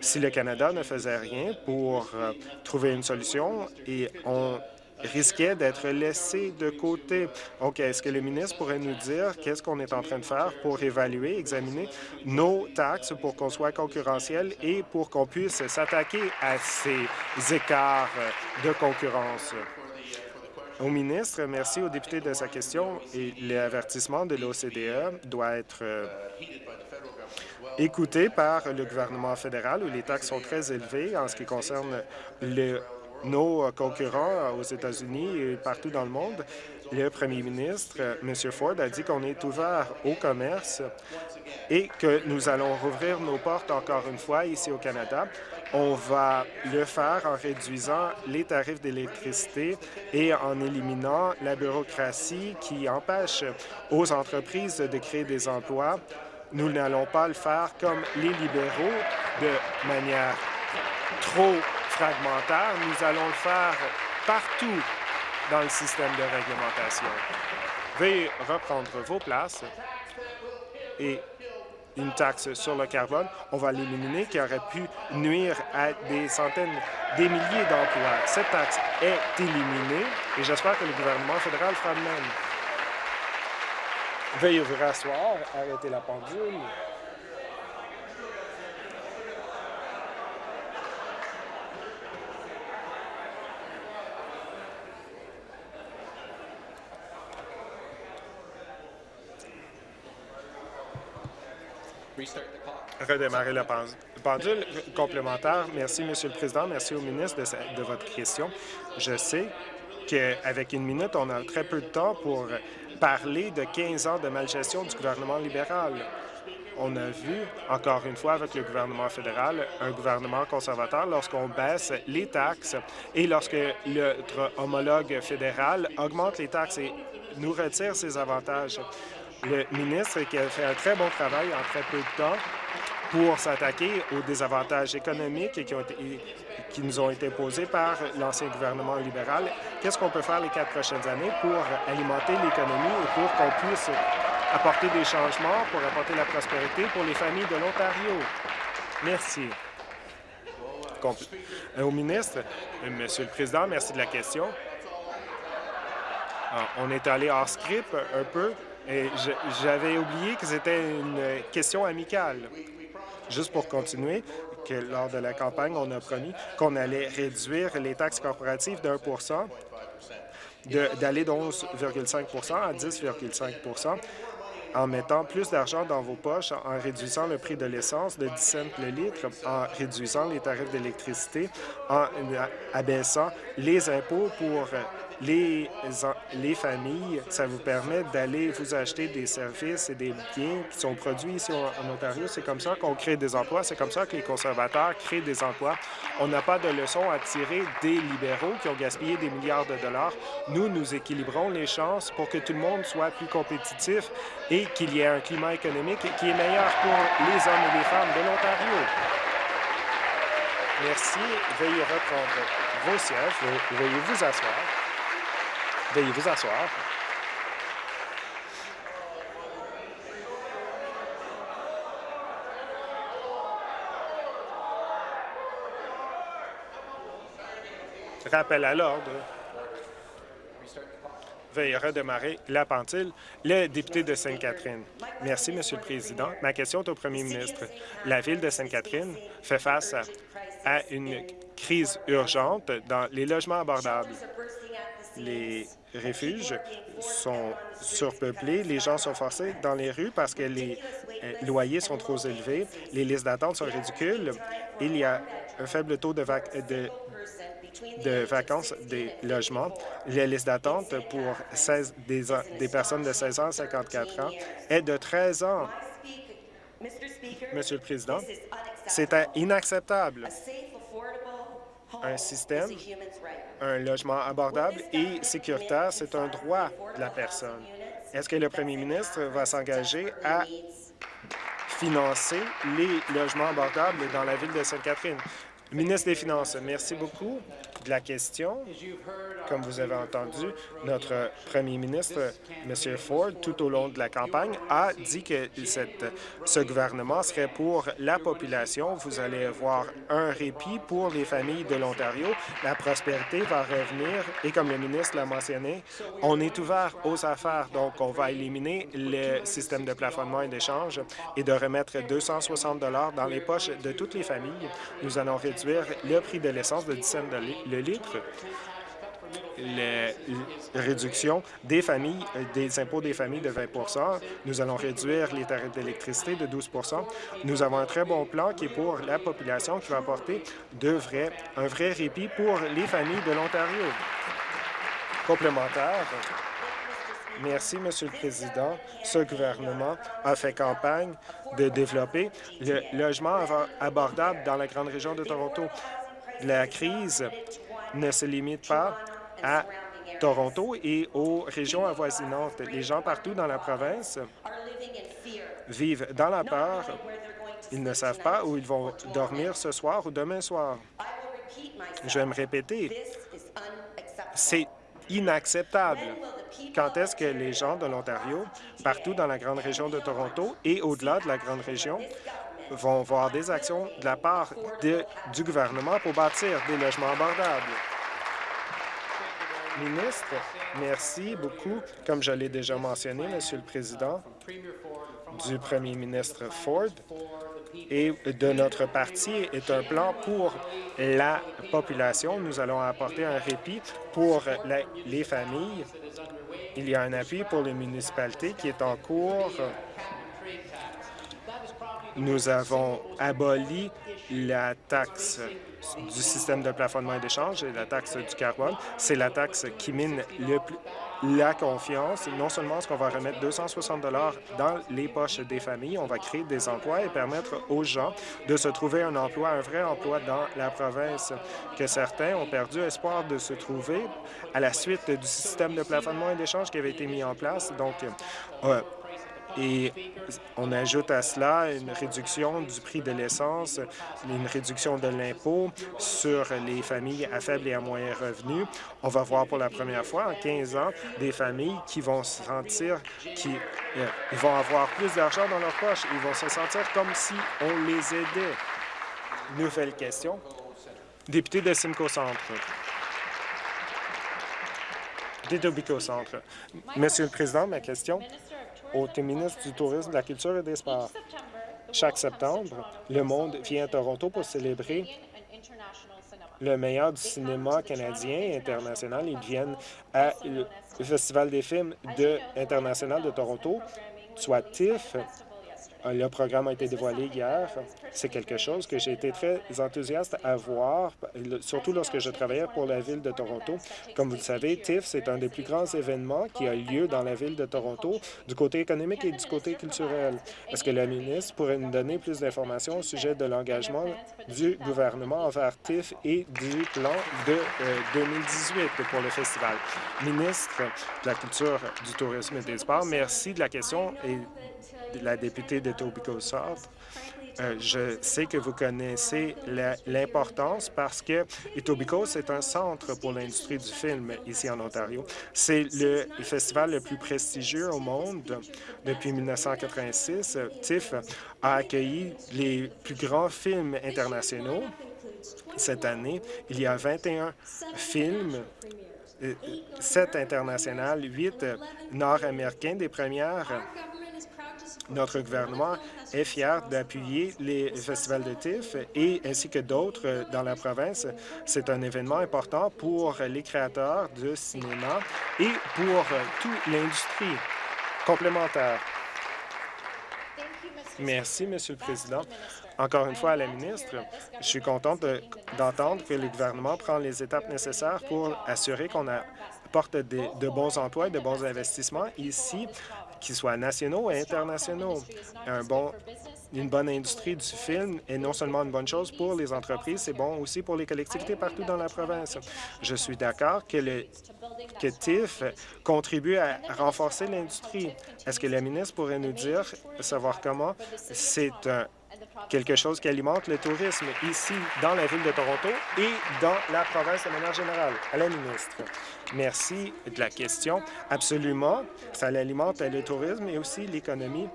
Si le Canada ne faisait rien pour euh, trouver une solution et on risquait d'être laissé de côté. OK, est-ce que le ministre pourrait nous dire qu'est-ce qu'on est en train de faire pour évaluer, examiner nos taxes pour qu'on soit concurrentiel et pour qu'on puisse s'attaquer à ces écarts de concurrence? Au ministre, merci au député de sa question et l'avertissement de l'OCDE doit être euh, écouté par le gouvernement fédéral où les taxes sont très élevées en ce qui concerne le nos euh, concurrents aux États-Unis et partout dans le monde. Le premier ministre, M. Ford, a dit qu'on est ouvert au commerce et que nous allons rouvrir nos portes encore une fois ici au Canada. On va le faire en réduisant les tarifs d'électricité et en éliminant la bureaucratie qui empêche aux entreprises de créer des emplois. Nous n'allons pas le faire comme les libéraux de manière trop nous allons le faire partout dans le système de réglementation. Veuillez reprendre vos places et une taxe sur le carbone, on va l'éliminer, qui aurait pu nuire à des centaines, des milliers d'emplois. Cette taxe est éliminée et j'espère que le gouvernement fédéral fera de même. Veuillez vous rasseoir, arrêtez la pendule. Redémarrer la pendule complémentaire. Merci, Monsieur le Président. Merci au ministre de, de votre question. Je sais qu'avec une minute, on a très peu de temps pour parler de 15 ans de malgestion du gouvernement libéral. On a vu, encore une fois, avec le gouvernement fédéral, un gouvernement conservateur, lorsqu'on baisse les taxes et lorsque notre homologue fédéral augmente les taxes et nous retire ses avantages. Le ministre qui a fait un très bon travail en très peu de temps pour s'attaquer aux désavantages économiques qui, nous ont été posés par l'ancien gouvernement libéral. Qu'est-ce qu'on peut faire les quatre prochaines années pour alimenter l'économie et pour qu'on puisse apporter des changements, pour apporter la prospérité pour les familles de l'Ontario? Merci. Euh, au ministre, euh, Monsieur le Président, merci de la question. Ah, on est allé hors script un peu j'avais oublié que c'était une question amicale. Juste pour continuer, que lors de la campagne, on a promis qu'on allait réduire les taxes corporatives d'un pour cent, d'aller de 11,5% à 10,5% en mettant plus d'argent dans vos poches, en réduisant le prix de l'essence de 10 cents le litre, en réduisant les tarifs d'électricité, en abaissant les impôts pour les, les familles, ça vous permet d'aller vous acheter des services et des biens qui sont produits ici en Ontario. C'est comme ça qu'on crée des emplois. C'est comme ça que les conservateurs créent des emplois. On n'a pas de leçon à tirer des libéraux qui ont gaspillé des milliards de dollars. Nous, nous équilibrons les chances pour que tout le monde soit plus compétitif et qu'il y ait un climat économique qui est meilleur pour les hommes et les femmes de l'Ontario. Merci. Veuillez reprendre vos sièges. Veuillez vous asseoir. Veuillez vous asseoir. Rappel à l'ordre. Veuillez redémarrer la pentile. Le député de Sainte-Catherine. Merci, Monsieur le Président. Ma question est au premier ministre. La Ville de Sainte-Catherine fait face à une crise urgente dans les logements abordables. Les refuges sont surpeuplés, les gens sont forcés dans les rues parce que les euh, loyers sont trop élevés, les listes d'attente sont ridicules, il y a un faible taux de, de, vacances des logements. La liste d'attente pour 16, des, des personnes de 16 ans à 54 ans est de 13 ans. Monsieur le Président, c'est inacceptable. Un système un logement abordable et sécuritaire, c'est un droit de la personne. Est-ce que le premier ministre va s'engager à financer les logements abordables dans la ville de Sainte-Catherine? Ministre des Finances, merci beaucoup de la question. Comme vous avez entendu, notre premier ministre, M. Ford, tout au long de la campagne, a dit que ce gouvernement serait pour la population. Vous allez voir un répit pour les familles de l'Ontario. La prospérité va revenir et, comme le ministre l'a mentionné, on est ouvert aux affaires. Donc, on va éliminer le système de plafonnement et d'échange et de remettre 260 dans les poches de toutes les familles. Nous allons réduire le prix de l'essence de 10 cents le litre la réduction des familles, euh, des impôts des familles de 20% Nous allons réduire les tarifs d'électricité de 12% Nous avons un très bon plan qui est pour la population, qui va apporter de un vrai répit pour les familles de l'Ontario. Complémentaire. Merci, Monsieur le Président. Ce gouvernement a fait campagne de développer le logement abordable dans la grande région de Toronto. La crise ne se limite pas à Toronto et aux régions avoisinantes. Les gens partout dans la province vivent dans la peur. Ils ne savent pas où ils vont dormir ce soir ou demain soir. Je vais me répéter. C'est inacceptable. quand est-ce que les gens de l'Ontario, partout dans la grande région de Toronto et au-delà de la grande région, vont voir des actions de la part du gouvernement pour bâtir des logements abordables. Ministre, merci beaucoup. Comme je l'ai déjà mentionné, Monsieur le Président, du premier ministre Ford et de notre parti est un plan pour la population. Nous allons apporter un répit pour les familles. Il y a un appui pour les municipalités qui est en cours. Nous avons aboli la taxe du système de plafonnement et d'échange et la taxe du carbone. C'est la taxe qui mine le la confiance. Non seulement est-ce qu'on va remettre 260 dans les poches des familles, on va créer des emplois et permettre aux gens de se trouver un emploi, un vrai emploi dans la province, que certains ont perdu espoir de se trouver à la suite du système de plafonnement et d'échange qui avait été mis en place. Donc, euh, et on ajoute à cela une réduction du prix de l'essence, une réduction de l'impôt sur les familles à faible et à moyen revenu. On va voir pour la première fois en 15 ans des familles qui vont se sentir qui euh, vont avoir plus d'argent dans leur poche. Ils vont se sentir comme si on les aidait. Nouvelle question. Député de Simcoe Centre. Détobico Centre. Monsieur le Président, ma question au ministre du Tourisme, de la Culture et des Sports. Chaque septembre, le monde vient à Toronto pour célébrer le meilleur du cinéma canadien et international. Ils viennent à le Festival des films de, international de Toronto, soit TIFF, le programme a été dévoilé hier. C'est quelque chose que j'ai été très enthousiaste à voir, surtout lorsque je travaillais pour la Ville de Toronto. Comme vous le savez, TIFF, c'est un des plus grands événements qui a lieu dans la Ville de Toronto du côté économique et du côté culturel. Est-ce que la ministre pourrait nous donner plus d'informations au sujet de l'engagement du gouvernement envers TIFF et du plan de 2018 euh, pour le festival? Ministre de la Culture, du Tourisme et des Sports, merci de la question et la députée de Tobico South. Euh, je sais que vous connaissez l'importance parce que Etobicoke, c'est un centre pour l'industrie du film ici en Ontario. C'est le festival le plus prestigieux au monde depuis 1986. TIFF a accueilli les plus grands films internationaux cette année. Il y a 21 films 7 euh, internationaux, 8 nord-américains des premières notre gouvernement est fier d'appuyer les festivals de TIFF et ainsi que d'autres dans la province. C'est un événement important pour les créateurs de cinéma et pour toute l'industrie complémentaire. Merci, Monsieur le Président. Encore une fois à la ministre, je suis contente d'entendre que le gouvernement prend les étapes nécessaires pour assurer qu'on apporte de bons emplois et de bons investissements ici qu'ils soient nationaux et internationaux. Une bonne industrie du film est non seulement une bonne chose pour les entreprises, c'est bon aussi pour les collectivités partout dans la province. Je suis d'accord que, le, que TIFF contribue à renforcer l'industrie. Est-ce que la ministre pourrait nous dire, savoir comment? C'est quelque chose qui alimente le tourisme ici, dans la ville de Toronto et dans la province de manière générale. À la ministre. Merci de la question. Absolument, ça alimente le tourisme et aussi l'économie.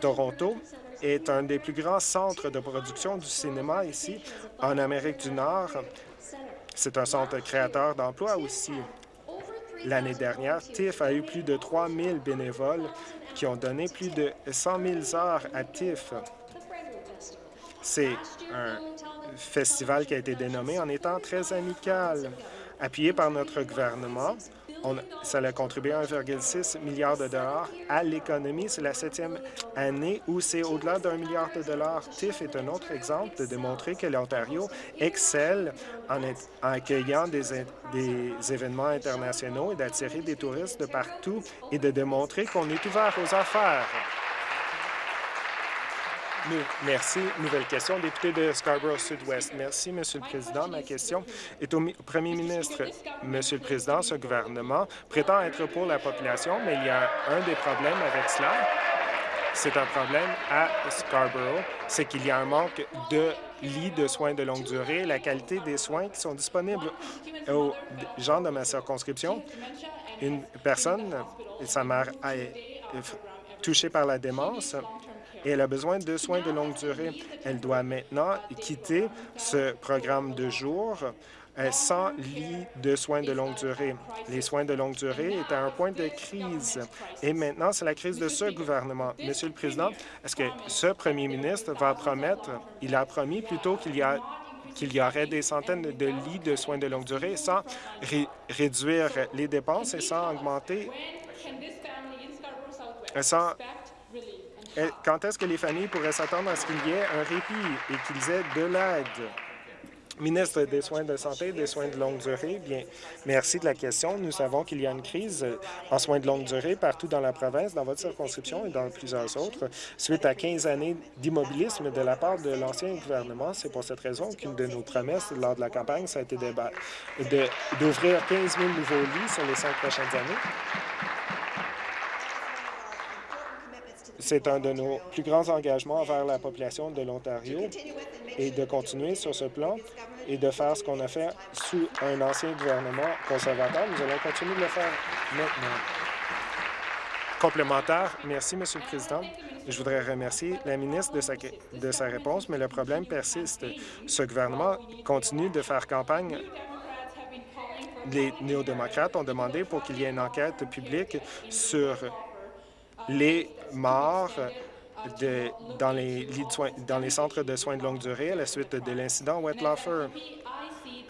Toronto est un des plus grands centres de production du cinéma ici, en Amérique du Nord. C'est un centre créateur d'emplois aussi. L'année dernière, TIFF a eu plus de 3 000 bénévoles qui ont donné plus de 100 000 heures à TIFF. C'est un festival qui a été dénommé en étant très amical. Appuyé par notre gouvernement, on, ça a contribué à 1,6 milliard de dollars à l'économie. C'est la septième année où c'est au-delà d'un milliard de dollars. TIFF est un autre exemple de démontrer que l'Ontario excelle en, accueillant des événements internationaux et d'attirer des touristes de partout et de démontrer qu'on est ouvert aux affaires. Merci. Nouvelle question, député de Scarborough Sud-Ouest. Merci, Monsieur le Président. Ma question est au Premier ministre. Monsieur le Président, ce gouvernement prétend être pour la population, mais il y a un des problèmes avec cela. C'est un problème à Scarborough, c'est qu'il y a un manque de lits de soins de longue durée. La qualité des soins qui sont disponibles aux gens de ma circonscription une personne, sa mère est touchée par la démence et elle a besoin de soins de longue durée. Elle doit maintenant quitter ce programme de jour sans lit de soins de longue durée. Les soins de longue durée étaient à un point de crise. Et maintenant, c'est la crise de ce gouvernement. Monsieur le Président, est-ce que ce premier ministre va promettre, il a promis plutôt qu'il y a qu'il y aurait des centaines de lits de soins de longue durée sans réduire les dépenses et sans augmenter sans quand est-ce que les familles pourraient s'attendre à ce qu'il y ait un répit et qu'ils aient de l'aide? Ministre des Soins de santé et des soins de longue durée, bien, merci de la question. Nous savons qu'il y a une crise en soins de longue durée partout dans la province, dans votre circonscription et dans plusieurs autres. Suite à 15 années d'immobilisme de la part de l'ancien gouvernement, c'est pour cette raison qu'une de nos promesses lors de la campagne, ça a été d'ouvrir 15 000 nouveaux lits sur les cinq prochaines années. C'est un de nos plus grands engagements envers la population de l'Ontario et de continuer sur ce plan et de faire ce qu'on a fait sous un ancien gouvernement conservateur. Nous allons continuer de le faire maintenant. Complémentaire. Merci, Monsieur le Président. Je voudrais remercier la ministre de sa, de sa réponse, mais le problème persiste. Ce gouvernement continue de faire campagne les néo-démocrates ont demandé pour qu'il y ait une enquête publique sur les morts dans, les dans les centres de soins de longue durée à la suite de l'incident Wettlaufer.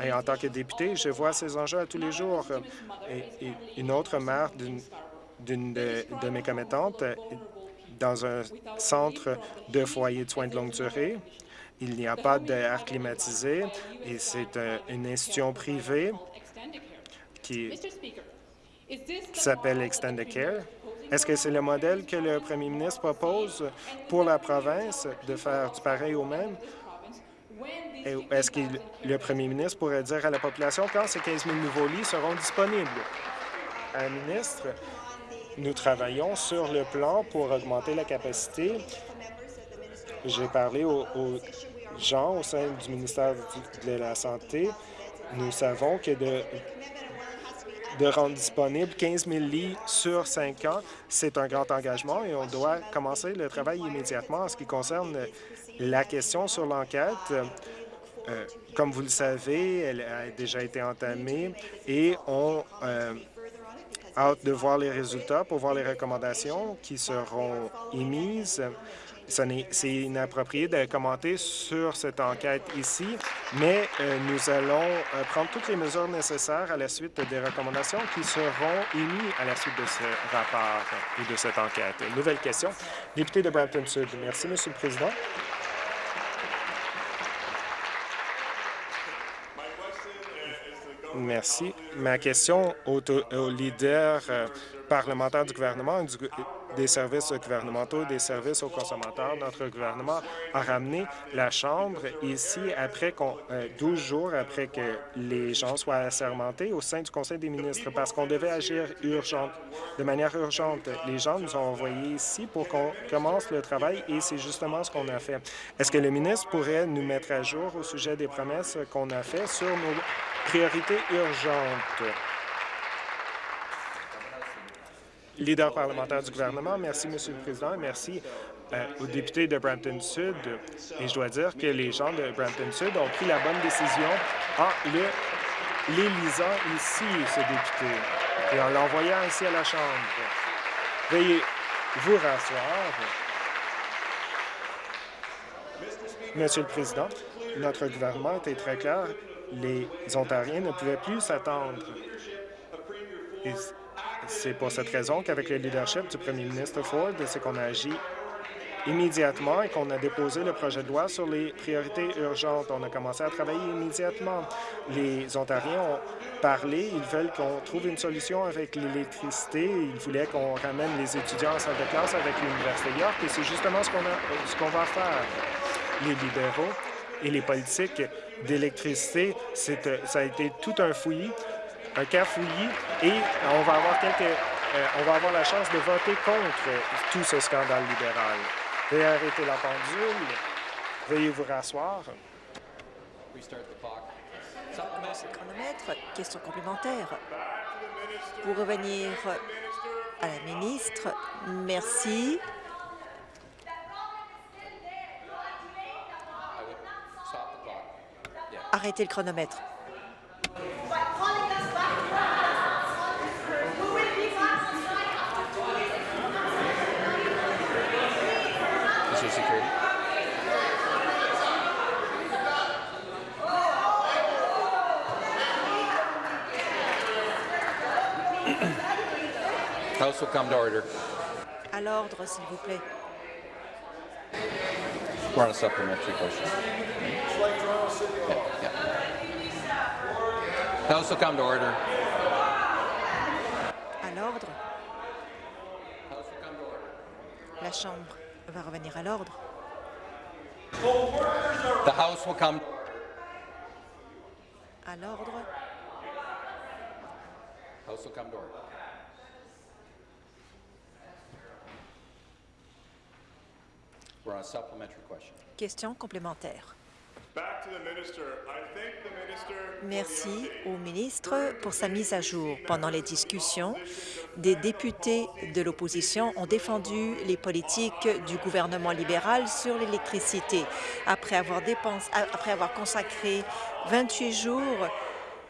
Et en tant que député, je vois ces enjeux à tous les jours. Et, une autre mère d'une de, de, mes commettantes dans un centre de foyer de soins de longue durée. Il n'y a pas d'air climatisé et c'est une institution privée qui s'appelle Extended Care? Est-ce que c'est le modèle que le premier ministre propose pour la province de faire du pareil au même? Est-ce que le premier ministre pourrait dire à la population quand ces 15 000 nouveaux lits seront disponibles? Un ministre, nous travaillons sur le plan pour augmenter la capacité. J'ai parlé aux, aux, gens au sein du ministère de la Santé. Nous savons que de de rendre disponible 15 000 lits sur cinq ans. C'est un grand engagement et on doit commencer le travail immédiatement en ce qui concerne la question sur l'enquête. Euh, comme vous le savez, elle a déjà été entamée et on euh, hâte de voir les résultats pour voir les recommandations qui seront émises c'est inapproprié de commenter sur cette enquête ici, mais euh, nous allons euh, prendre toutes les mesures nécessaires à la suite des recommandations qui seront émises à la suite de ce rapport ou de cette enquête. Nouvelle question. Député de Brampton-Sud. Merci, Monsieur le Président. Merci. Ma question au, leader euh, parlementaire du gouvernement des services gouvernementaux, des services aux consommateurs. Notre gouvernement a ramené la Chambre ici après 12 euh, jours après que les gens soient assermentés au sein du Conseil des ministres parce qu'on devait agir urgente, de manière urgente. Les gens nous ont envoyés ici pour qu'on commence le travail et c'est justement ce qu'on a fait. Est-ce que le ministre pourrait nous mettre à jour au sujet des promesses qu'on a faites sur nos priorités urgentes? Leader parlementaire du gouvernement. Merci, Monsieur le Président, merci euh, aux députés de Brampton-Sud. Et je dois dire que les gens de Brampton-Sud ont pris la bonne décision en l'élisant ici, ce député, et en l'envoyant ici à la Chambre. Veuillez vous rasseoir. Monsieur le Président, notre gouvernement était très clair. Les Ontariens ne pouvaient plus s'attendre. C'est pour cette raison qu'avec le leadership du premier ministre Ford, c'est qu'on a agi immédiatement et qu'on a déposé le projet de loi sur les priorités urgentes. On a commencé à travailler immédiatement. Les Ontariens ont parlé, ils veulent qu'on trouve une solution avec l'électricité. Ils voulaient qu'on ramène les étudiants en salle de classe avec l'Université York et c'est justement ce qu'on va faire. Les libéraux et les politiques d'électricité, ça a été tout un fouillis un cafouillis et on va avoir quelques, euh, on va avoir la chance de voter contre tout ce scandale libéral. Veuillez arrêter la pendule. Veuillez vous rasseoir. chronomètre. Question complémentaire. Pour revenir à la ministre, merci. Arrêtez le chronomètre. Mr. Security. House will come to order. À l'ordre, s'il vous plaît. We're on a supplementary question. Yeah, yeah. House will come to order. À l'ordre. House will come to order. La Chambre va revenir à l'ordre. The House will come. À l'ordre. House will come to order. A supplementary question. Question complémentaire. Merci au ministre pour sa mise à jour. Pendant les discussions, des députés de l'opposition ont défendu les politiques du gouvernement libéral sur l'électricité. Après avoir, dépensé, après avoir consacré 28 jours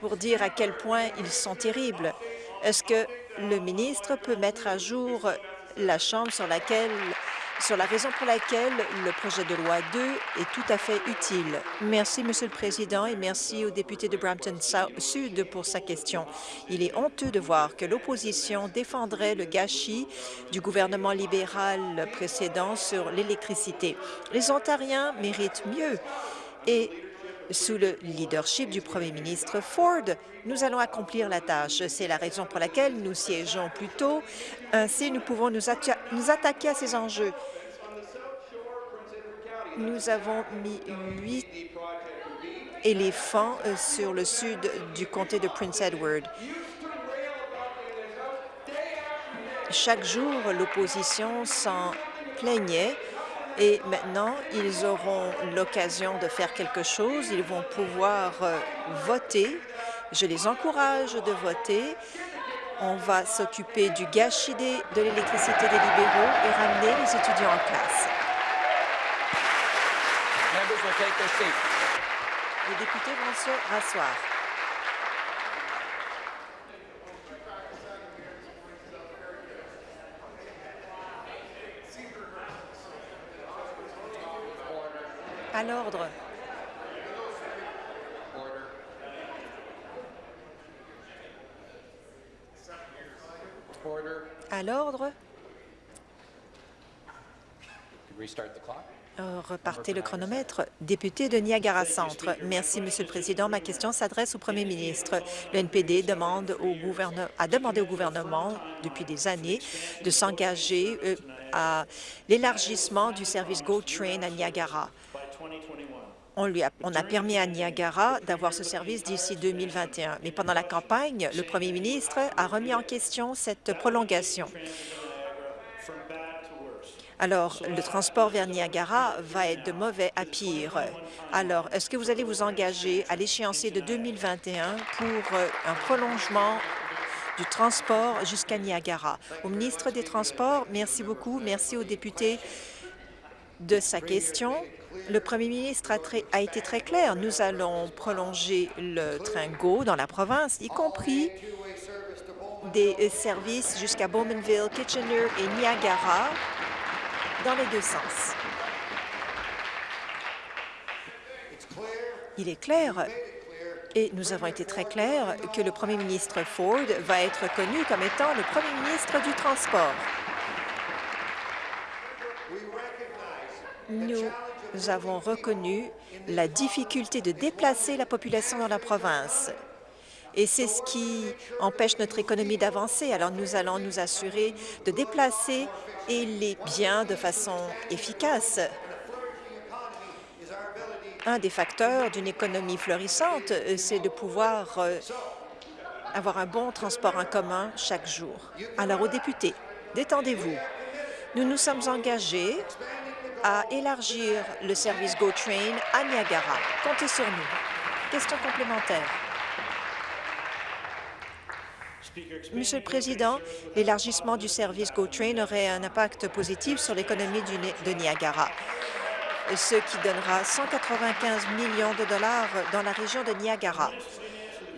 pour dire à quel point ils sont terribles, est-ce que le ministre peut mettre à jour la Chambre sur laquelle sur la raison pour laquelle le projet de loi 2 est tout à fait utile. Merci, Monsieur le Président, et merci au député de Brampton Sud pour sa question. Il est honteux de voir que l'opposition défendrait le gâchis du gouvernement libéral précédent sur l'électricité. Les Ontariens méritent mieux et sous le leadership du premier ministre Ford, nous allons accomplir la tâche. C'est la raison pour laquelle nous siégeons plus tôt. Ainsi, nous pouvons nous, atta nous attaquer à ces enjeux. Nous avons mis huit éléphants sur le sud du comté de Prince Edward. Chaque jour, l'opposition s'en plaignait et maintenant, ils auront l'occasion de faire quelque chose. Ils vont pouvoir euh, voter. Je les encourage de voter. On va s'occuper du gâchis de l'électricité des libéraux et ramener les étudiants en classe. Les députés vont se rasseoir. À l'ordre. À l'ordre. Euh, repartez le chronomètre. Député de Niagara Centre. Merci, Monsieur le Président. Ma question s'adresse au Premier ministre. Le NPD demande au a demandé au gouvernement depuis des années de s'engager euh, à l'élargissement du service GO Train à Niagara. On, a, permis à Niagara d'avoir ce service d'ici 2021. Mais pendant la campagne, le premier ministre a remis en question cette prolongation. Alors, le transport vers Niagara va être de mauvais à pire. Alors, est-ce que vous allez vous engager à l'échéancier de 2021 pour un prolongement du transport jusqu'à Niagara? Au ministre des Transports, merci beaucoup. Merci aux députés de sa question. Le premier ministre a, été très clair. Nous allons prolonger le train GO dans la province, y compris des services jusqu'à Bowmanville, Kitchener et Niagara dans les deux sens. Il est clair et nous avons été très clairs que le premier ministre Ford va être connu comme étant le premier ministre du transport. Nous avons reconnu la difficulté de déplacer la population dans la province. Et c'est ce qui empêche notre économie d'avancer. Alors nous allons nous assurer de déplacer les biens de façon efficace. Un des facteurs d'une économie florissante, c'est de pouvoir avoir un bon transport en commun chaque jour. Alors aux députés, détendez-vous. Nous nous sommes engagés à élargir le service GO Train à Niagara. Comptez sur nous. Question complémentaire. Monsieur le Président, l'élargissement du service GO-Train aurait un impact positif sur l'économie de Niagara, ce qui donnera 195 millions de dollars dans la région de Niagara.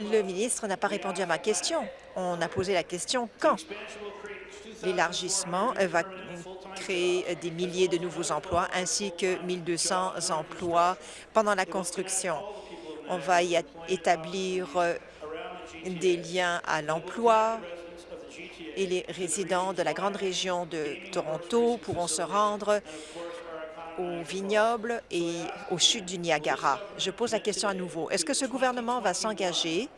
Le ministre n'a pas répondu à ma question. On a posé la question quand. L'élargissement va créer des milliers de nouveaux emplois ainsi que 1 200 emplois pendant la construction. On va y établir des liens à l'emploi et les résidents de la grande région de Toronto pourront se rendre au vignoble et aux chutes du Niagara. Je pose la question à nouveau. Est-ce que ce gouvernement va s'engager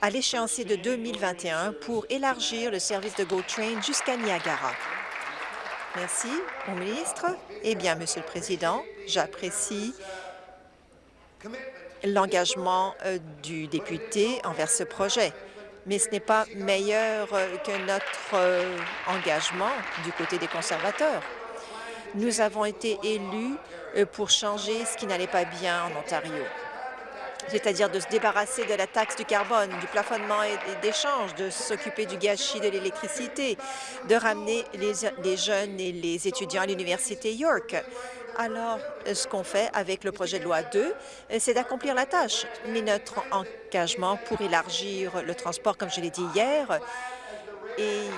à l'échéancier de 2021 pour élargir le service de GO Train jusqu'à Niagara? Merci. Au ministre. Eh bien, Monsieur le Président, j'apprécie l'engagement euh, du député envers ce projet. Mais ce n'est pas meilleur euh, que notre euh, engagement du côté des conservateurs. Nous avons été élus pour changer ce qui n'allait pas bien en Ontario, c'est-à-dire de se débarrasser de la taxe du carbone, du plafonnement et d'échange, de s'occuper du gâchis de l'électricité, de ramener les, les jeunes et les étudiants à l'Université York. Alors, ce qu'on fait avec le projet de loi 2, c'est d'accomplir la tâche. Mais notre engagement pour élargir le transport, comme je l'ai dit hier, est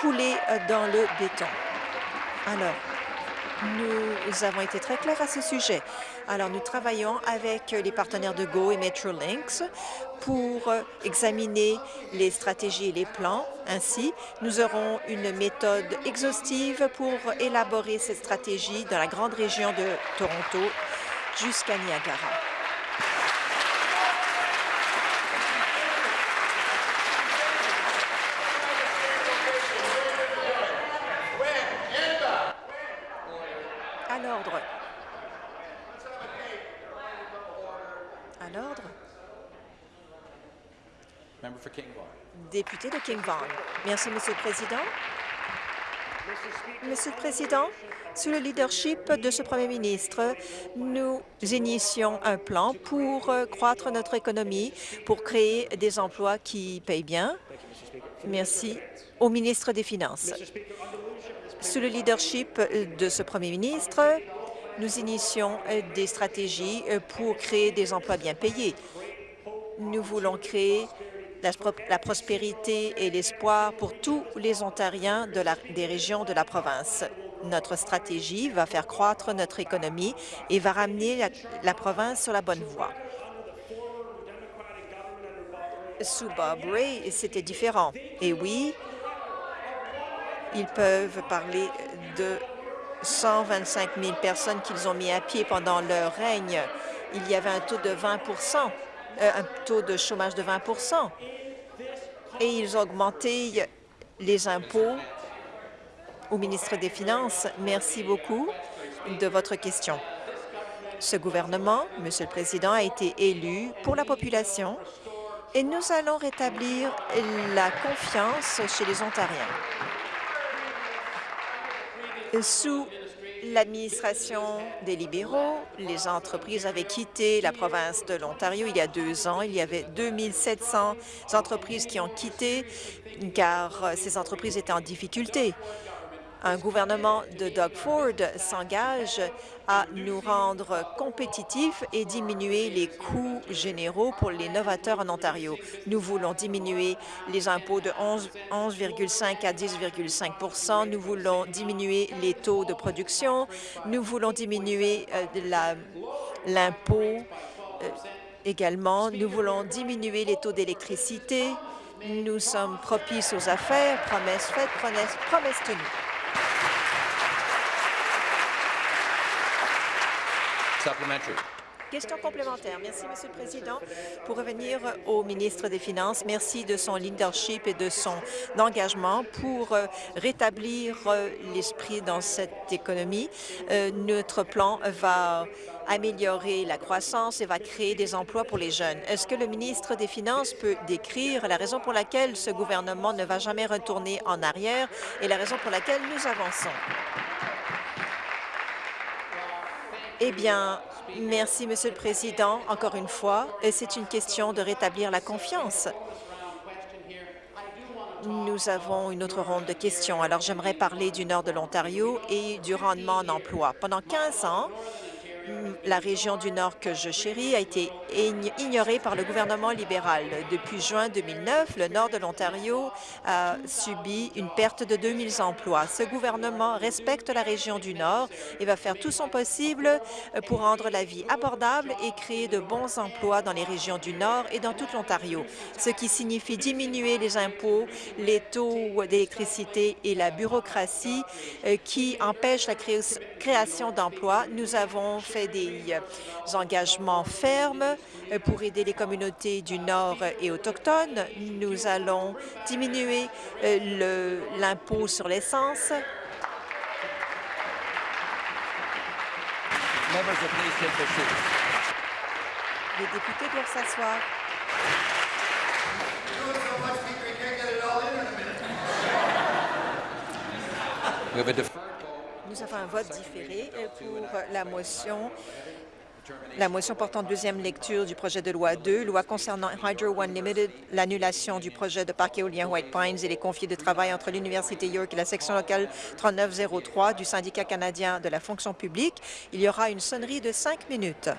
coulé dans le béton. Alors, nous avons été très clairs à ce sujet. Alors, nous travaillons avec les partenaires de GO et Metrolinx pour examiner les stratégies et les plans. Ainsi, nous aurons une méthode exhaustive pour élaborer cette stratégie dans la grande région de Toronto jusqu'à Niagara. À l'ordre. À l'ordre. Député de King Vaughan. Merci, Monsieur le Président. Monsieur le Président, sous le leadership de ce Premier ministre, nous initions un plan pour euh, croître notre économie, pour créer des emplois qui payent bien. Merci au ministre des Finances. Sous le leadership de ce Premier ministre, nous initions euh, des stratégies euh, pour créer des emplois bien payés. Nous voulons créer la, prospérité et l'espoir pour tous les Ontariens des régions de la province. Notre stratégie va faire croître notre économie et va ramener la, la province sur la bonne voie. Sous Bob Ray, c'était différent. Et oui, ils peuvent parler de 125 000 personnes qu'ils ont mis à pied pendant leur règne. Il y avait un taux de 20 euh, un taux de chômage de 20% et ils ont augmenté les impôts au ministre des Finances? Merci beaucoup de votre question. Ce gouvernement, Monsieur le Président, a été élu pour la population et nous allons rétablir la confiance chez les Ontariens. Sous l'administration des libéraux, les entreprises avaient quitté la province de l'Ontario il y a deux ans. Il y avait 2700 entreprises qui ont quitté car ces entreprises étaient en difficulté un gouvernement de Doug Ford s'engage à nous rendre compétitifs et diminuer les coûts généraux pour les novateurs en Ontario. Nous voulons diminuer les impôts de 11,5 à 10,5% Nous voulons diminuer les taux de production. Nous voulons diminuer euh, l'impôt euh, également. Nous voulons diminuer les taux d'électricité. Nous sommes propices aux affaires, promesses faites, promesses, promesses tenues. Question complémentaire. Merci, Monsieur le Président. Pour revenir au ministre des Finances, merci de son leadership et de son engagement pour euh, rétablir euh, l'esprit dans cette économie. Euh, notre plan va améliorer la croissance et va créer des emplois pour les jeunes. Est-ce que le ministre des Finances peut décrire la raison pour laquelle ce gouvernement ne va jamais retourner en arrière et la raison pour laquelle nous avançons? Eh bien, Merci, Monsieur le Président. Encore une fois, c'est une question de rétablir la confiance. Nous avons une autre ronde de questions. Alors, j'aimerais parler du nord de l'Ontario et du rendement en emploi. Pendant 15 ans, la région du Nord que je chéris a été ignorée par le gouvernement libéral. Depuis juin 2009, le Nord de l'Ontario a subi une perte de 2000 emplois. Ce gouvernement respecte la région du Nord et va faire tout son possible pour rendre la vie abordable et créer de bons emplois dans les régions du Nord et dans toute l'Ontario, ce qui signifie diminuer les impôts, les taux d'électricité et la bureaucratie euh, qui empêchent la création d'emplois. Nous avons fait des euh, engagements fermes euh, pour aider les communautés du Nord et autochtones. Nous allons diminuer euh, l'impôt sur l'essence. Les députés doivent s'asseoir. Nous avons un vote différé euh, pour la motion la motion portant deuxième lecture du projet de loi 2, loi concernant Hydro One Limited, l'annulation du projet de parc éolien White Pines et les conflits de travail entre l'Université York et la section locale 3903 du syndicat canadien de la fonction publique. Il y aura une sonnerie de cinq minutes.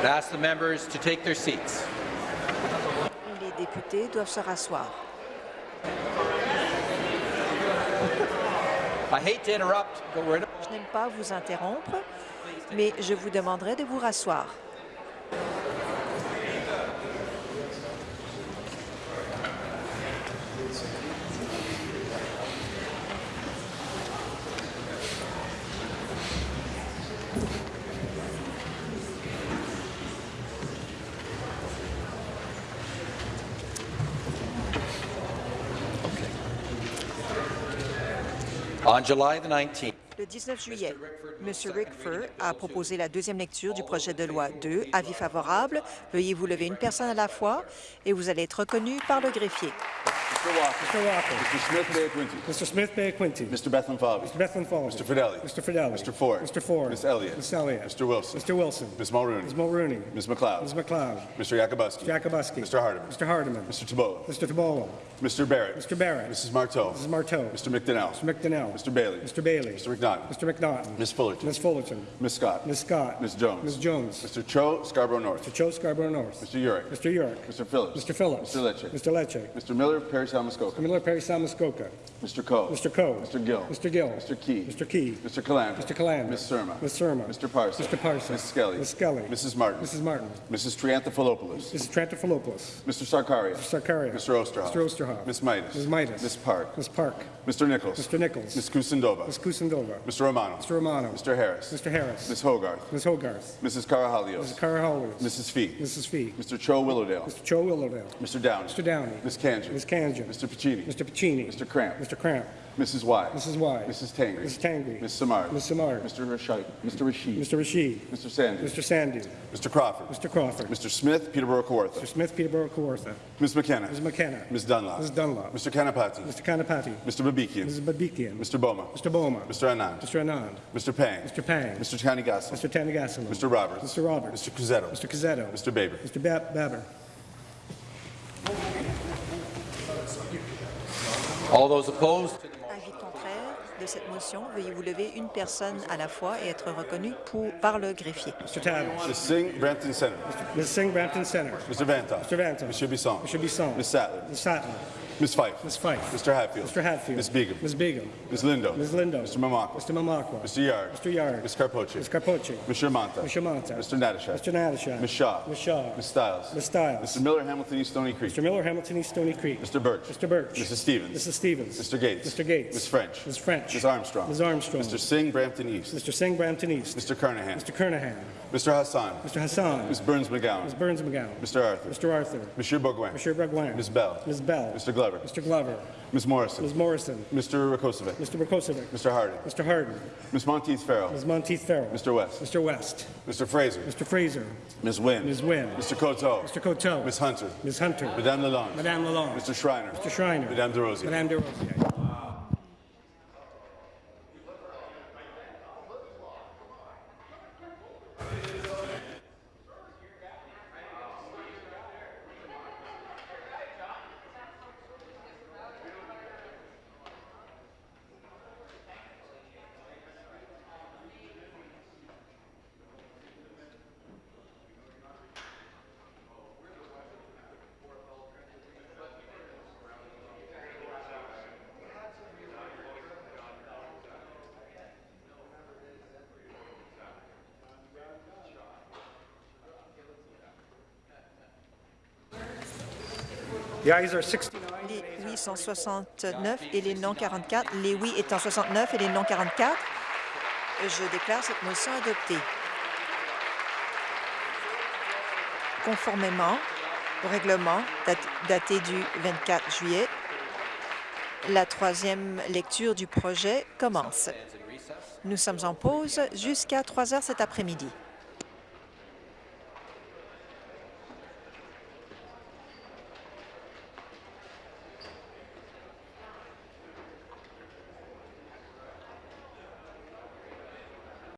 I'd ask the members to take their seats. Les députés doivent se rasseoir. I hate to interrupt, but we're Je n'aime pas vous interrompre, mais je vous demanderai de vous rasseoir. On July the 19th. Le 19 juillet, M. Rickford a proposé la deuxième lecture du projet de loi 2. Avis favorable. Veuillez vous lever une personne à la fois et vous allez être reconnu par le greffier. Mr. Walker. Mr. Walker. Mr. Smith Bay Quinty. Mr. Smith Bay Quinty. Mr. Bethlehem Fabi. Mr. Bethlehem Falls. Mr. Fidelli. Mr. Fidelli. Mr. Ford. Mr. Ford. Miss Elliott. Miss Elliott. Mr. Wilson. Mr. Wilson. Ms. Mulrooney. Ms. Mulrooney. Ms. McLeod. Ms. McLeod. Mr. Yakubuski. Jacobuski. Mr. Hardeman. Mr. Hardeman. Mr. Tabola. Mr. Tabolo. Mr. Barrett. Mr. Barrett. Mrs. Marteau. Mrs. Marteau. Mr. McDonnell. Mr. McDonnell. Mr. Bailey. Mr. Bailey. Mr. McNaughton. Mr. McNaughton. Ms. Fullerton. Ms. Fullerton. Ms. Scott. Ms. Scott. Ms. Jones. Ms. Jones. Mr. Cho Scarborough North. Mr. Joe Scarborough North. Mr. Urick. Mr. York. Mr. Phillips. Mr. Phillips. Mr. Lecce. Mr. Lecce. Mr. Miller, Perry Salmuskoka. Mr. Miller Perry Salmuskoka. Mr. Coe. Mr. Coe. Mr. Gill. Mr. Gill. Mr. Key. Mr. Key. Mr. Calandra. Mr. Calandra. Ms. Surma. Ms. Surma. Mr. Parsons. Mr. Parsons. Ms. Skelly. Ms. Skelly. Mrs. Martin. Mrs. Martin. Mrs. Trianthophilopoulos. Mrs. Trantafilopoulos. Mr. Sarkaria. Mr. Sarkaria. Mr. Osterhoff. Mr. Osterhoff. Ms. Midas. Ms. Midas. Ms. Park. Ms. Park. Mr. Nichols. Mr. Nichols. Ms. Kusindova. Ms. Kusindova. Mr. Romano. Mr. Romano. Mr. Harris. Mr. Harris. Ms. Hogarth. Ms. Hogarth. Mrs. Karahalios. Mrs. Cara Holloway. Mrs. Fee. Mrs. Fee. Mr. Cho Willowdale. Mr. Joe Willowdale. Mr. Downey. Mr. Downey. Ms. Kanjan. Ms. Kanjan. Mr. Piccini. Mr. Piccini. Mr. Cramp. Mr. Cramp. Mrs. Wise. Mrs. Wise. Mrs. Tangri. Mrs. Tangri. Ms. Samard. Ms. Samard. Mr. Rashid. Mr. Rashid. Mr. Rashid. Mr. Sandy. Mr. Sandy. Mr. Crawford. Mr. Crawford. Mr. Smith, Peterborough Mr. Smith, Peterborough, Kawartha. Ms. McKenna. Ms. McKenna. Ms. Dunlop. Ms. Dunlop. Mr. Kanapati. Mr. Kanapati. Mr. Babikian. Mrs. Babikian. Mr. Boma. Mr. Boma. Mr. Anand. Mr. Anand. Mr. Pang. Mr. Pang. Mr. Tanigasa. Mr. Tanigasalam. Mr. Roberts. Mr. Roberts. Mr. Cusetto. Mr. Cazzetto. Mr. Baber. Mr. Ba- Baber. All those opposed to the Avis contraire de cette motion. Veuillez vous lever une personne à la fois et être reconnu pour, par le greffier. Mr. Tabbs. Mr. Singh, Brampton Center. Ms. Singh, Brampton Center. Mr. Vanta. Mr. Vanta. Mr. Bisson. Mr. Bisson. Ms. Sattler. Ms. Sattler. Ms. Fife. Ms. Fife. Mr. Hatfield. Mr. Hatfield. Ms. Begum. Ms. Begum. Ms. Lindo. Ms. Lindo. Mr. Mamakwa. Mr. Mamakwa. Mr. Yard. Mr. Yard. Ms. Carpoche. Ms. Carpoche. Mr. Monta. Mr. Monta. Mr. Natashak. Mr. Natashak. Ms. Shaw. Ms. Shaw. Ms. Stiles. Ms. Stiles. Mr. Miller, Hamilton East Stony Creek. Mr. Miller, Hamilton East Stony Creek. Mr. Birch. Mr. Birch. Mrs. Stevens. Mrs. Stevens. Mr. Gates. Mr. Gates. Ms. French. Ms. French. Ms. Armstrong. Ms. Armstrong. Mr. Singh, Brampton East. Mr. Singh, Brampton East. Mr. Kernahan. Mr. Kernahan. Mr. Hassan. Mr. Hassan. Ms. Burns McGowan. Ms. Burns McGowan. Mr. Arthur. Mr. Arthur. Monsieur Bourgoin. Mr. Bragwin. Ms. Bell. Ms. Bell. Mr. Glover. Mr. Glover. Ms. Morrison. Ms. Morrison. Mr. Rakosovic. Mr. Rakosovic. Mr. Harding. Mr. Harden. Ms. Monteith Farrell. Ms. Monteith Farrell. Mr. West. Mr. West. Mr. Fraser. Mr. Fraser. Ms. Wynn. Ms. Wynn. Mr. Coteau. Mr. Coteau. Ms. Hunter. Ms. Hunter. Madame Lalonde. Madame Lalonde. Mr. Schreiner. Mr. Schreiner. Madame DeRosier. Madame DeRosier. Les oui sont 69 et les non 44. Les oui étant 69 et les non 44. Je déclare cette motion adoptée. Conformément au règlement dat- daté du 24 juillet, la troisième lecture du projet commence. Nous sommes en pause jusqu'à 3 heures cet après-midi.